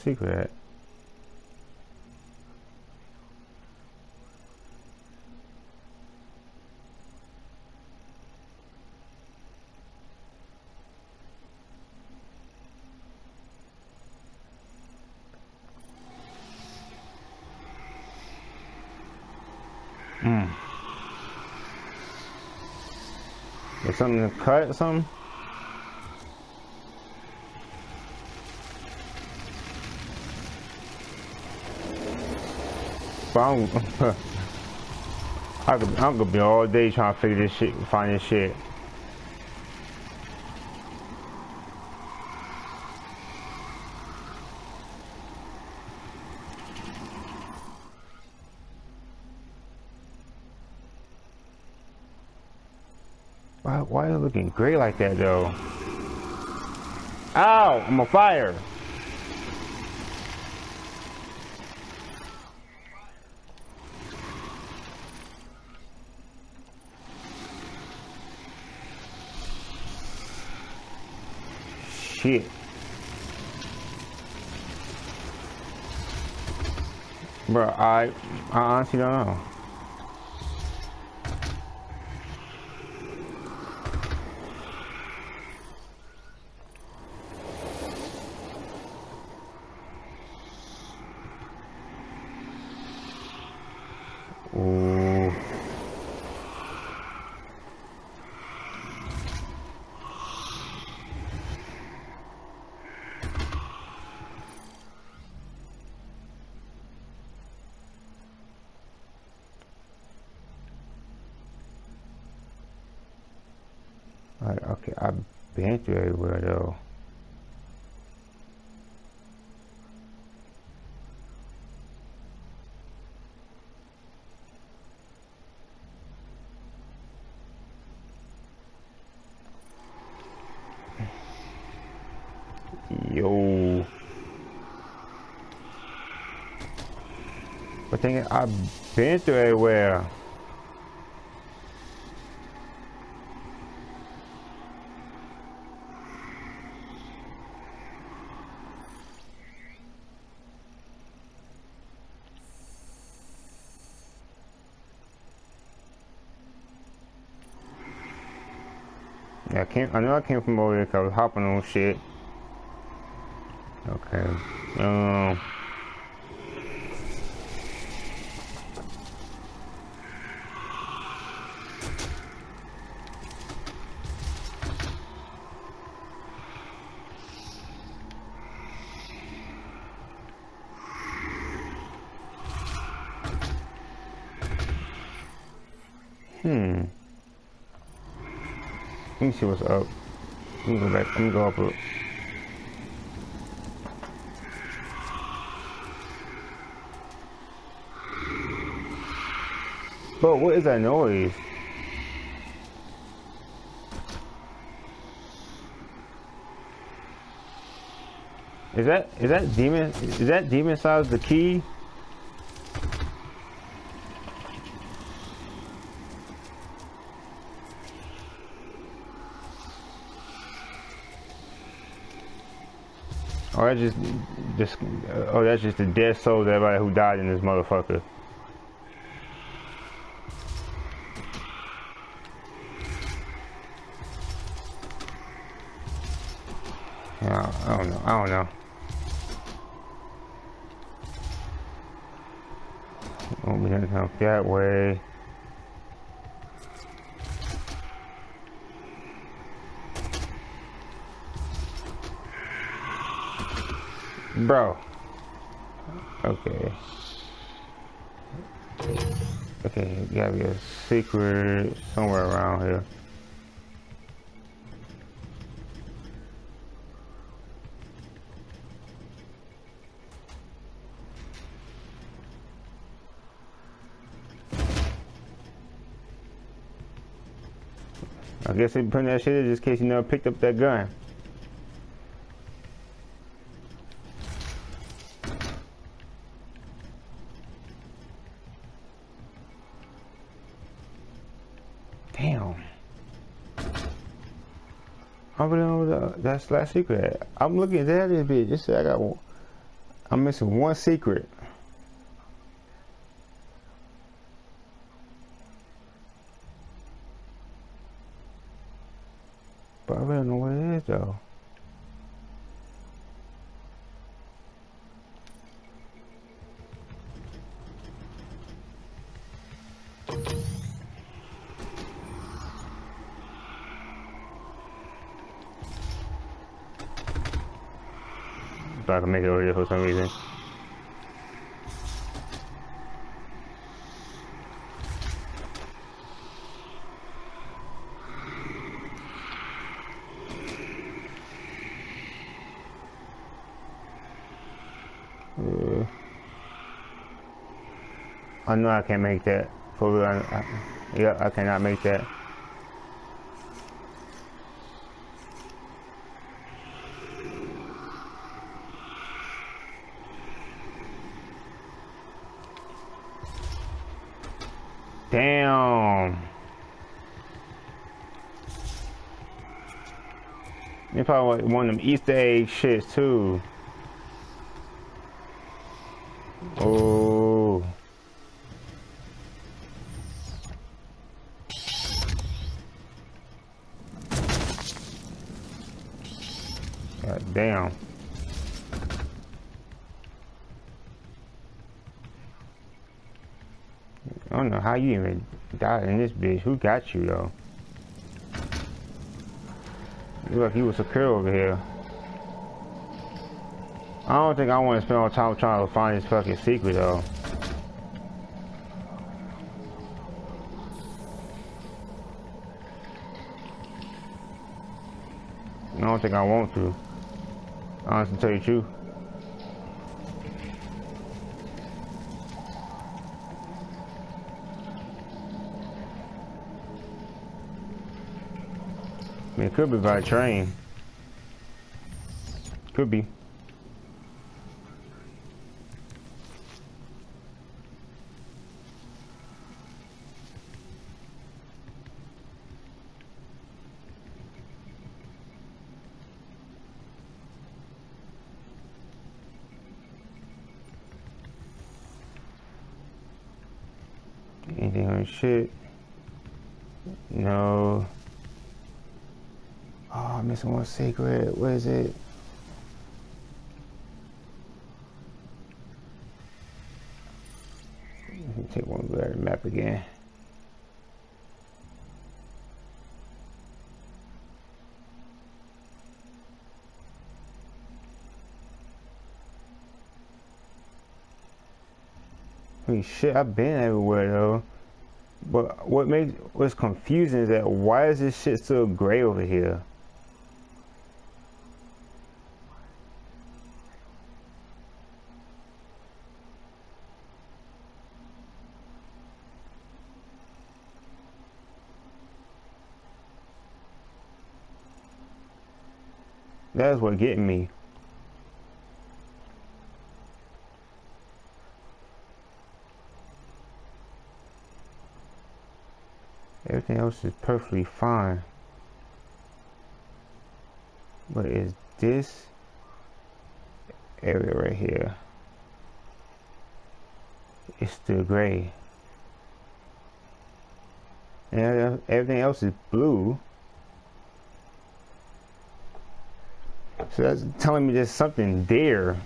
Secret? Hmm. There's something to cut something? But I'm, I could, I'm gonna be all day trying to figure this shit, and find this shit. Why, why are you looking gray like that though? Ow! I'm on fire! Shit. Bro, I, I honestly don't know. Like, okay, I've been through everywhere though. Yo. I've been through everywhere. Yeah, I came. I know I came from over there because I was hopping on shit. Okay. Um. Hmm. Let me see what's up. Let me go back. Let me go up. A, Bro, what is that noise? Is that is that demon is that demon size the key? Oh, that's just, just, oh, that's just the dead souls everybody who died in this motherfucker. I don't know. Oh, we gonna help that way. Bro. Okay. Okay, gotta be a secret somewhere around here. I guess they putting that shit in just in case you never picked up that gun. Damn. I really know the, that's last secret. I'm looking at that bitch. Just I got. I'm missing one secret. But I really don't know what it is though. So I can make it over here for some reason. Uh, I can't make that. For real, I, yeah, I cannot make that. Damn. They probably want them Easter egg shits too. Oh. God damn. I don't know how you even died in this bitch. Who got you though? Look like he was secure over here. I don't think I want to spend all time trying to find this fucking secret though. I don't think I want to. Honestly, tell you the truth. Mean, it could be by train. Could be. Anything on shit? No. Oh, I'm missing one secret. What is it? Take one look at the map again. Mean, shit, I've been everywhere though. But what makes what's confusing is that why is this shit so gray over here? That's what getting me. Everything else is perfectly fine. But is this area right here? It's still gray. And everything else is blue. So that's telling me there's something there.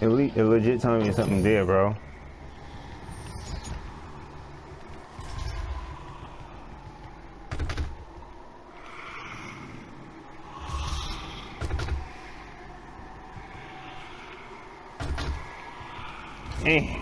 It, le it legit telling me something there, bro. Hey.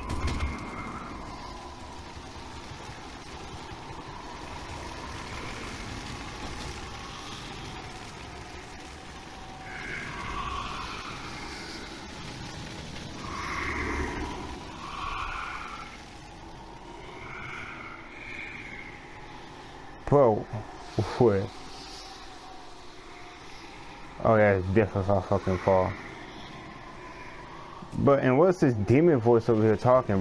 Bro, what? Oh yeah, it's different I fucking fall. But and what's this demon voice over here talking?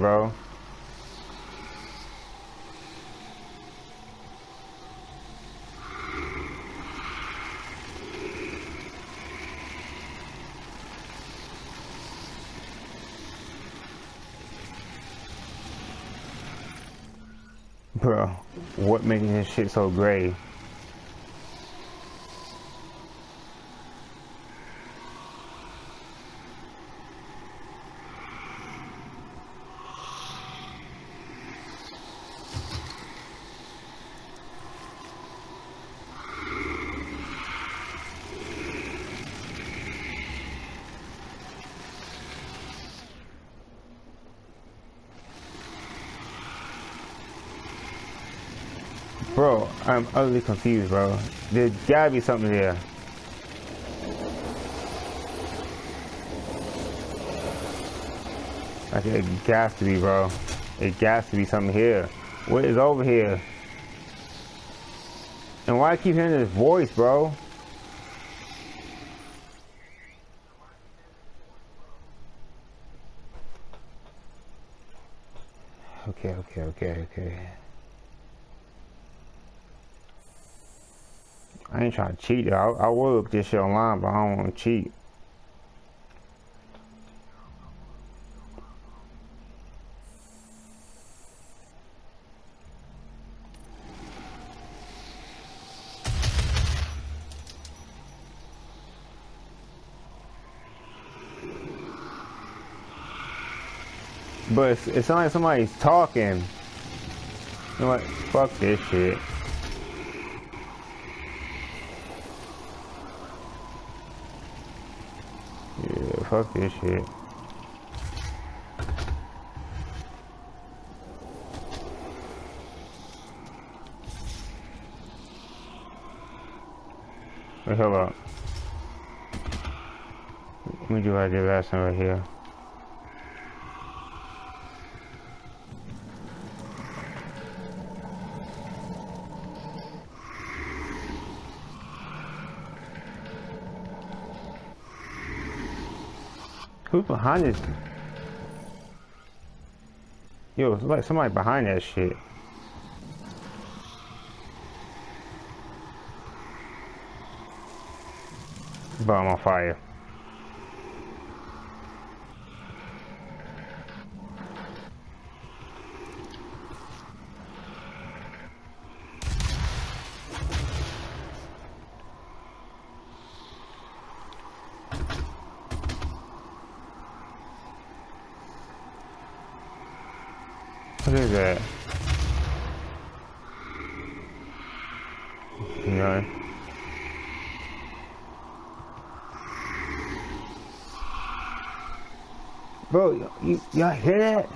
Bro, what making this shit so gray? Bro, I'm utterly confused, bro. There gotta be something there. Like, it got to be, bro. It got to be something here. What is over here? And why I keep hearing this voice, bro? Okay, okay, okay, okay. I ain't trying to cheat. I, I will look this shit online, but I don't want to cheat. But it's, it's not like somebody's talking. You know what? Fuck this shit. Yeah, fuck this shit. Wait, hold up. Let me do what I did last time right here. Who's behind this? Yo, like somebody behind that shit. But I'm on fire. What is that? No. Bro, you, y'all hear that?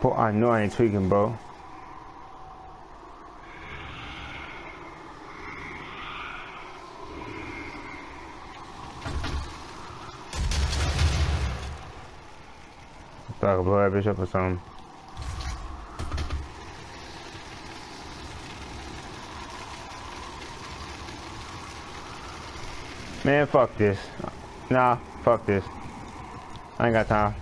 Bro, I know I ain't tweaking, bro. That bitch up or something. Man, fuck this. Nah, fuck this. I ain't got time.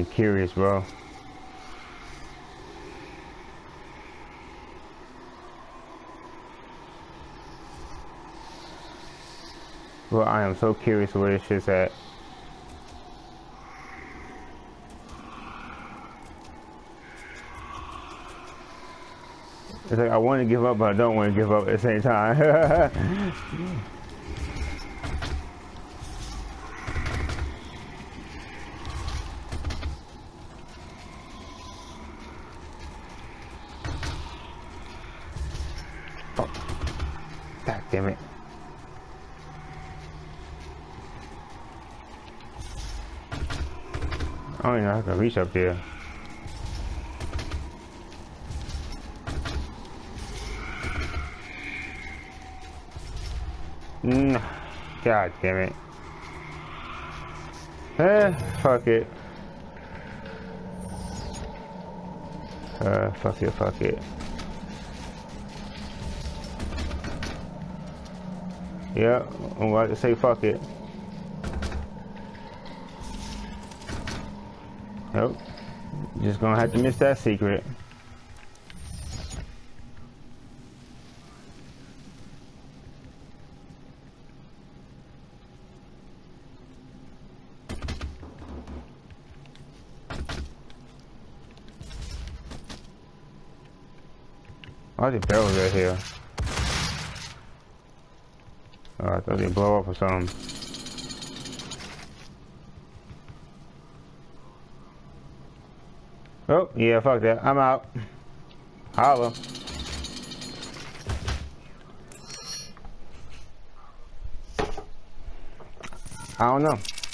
fucking curious, bro. Well, I am so curious where this shit's at. It's like I want to give up, but I don't want to give up at the same time. reach up there. Mm, God damn it. Eh, fuck it. Uh, fuck it, fuck it. Yeah, I'm about to say fuck it. Nope. Just gonna have to miss that secret. Why the barrels right here? Oh, I thought they blow up or something. Yeah, fuck that. I'm out. Holla. I don't know.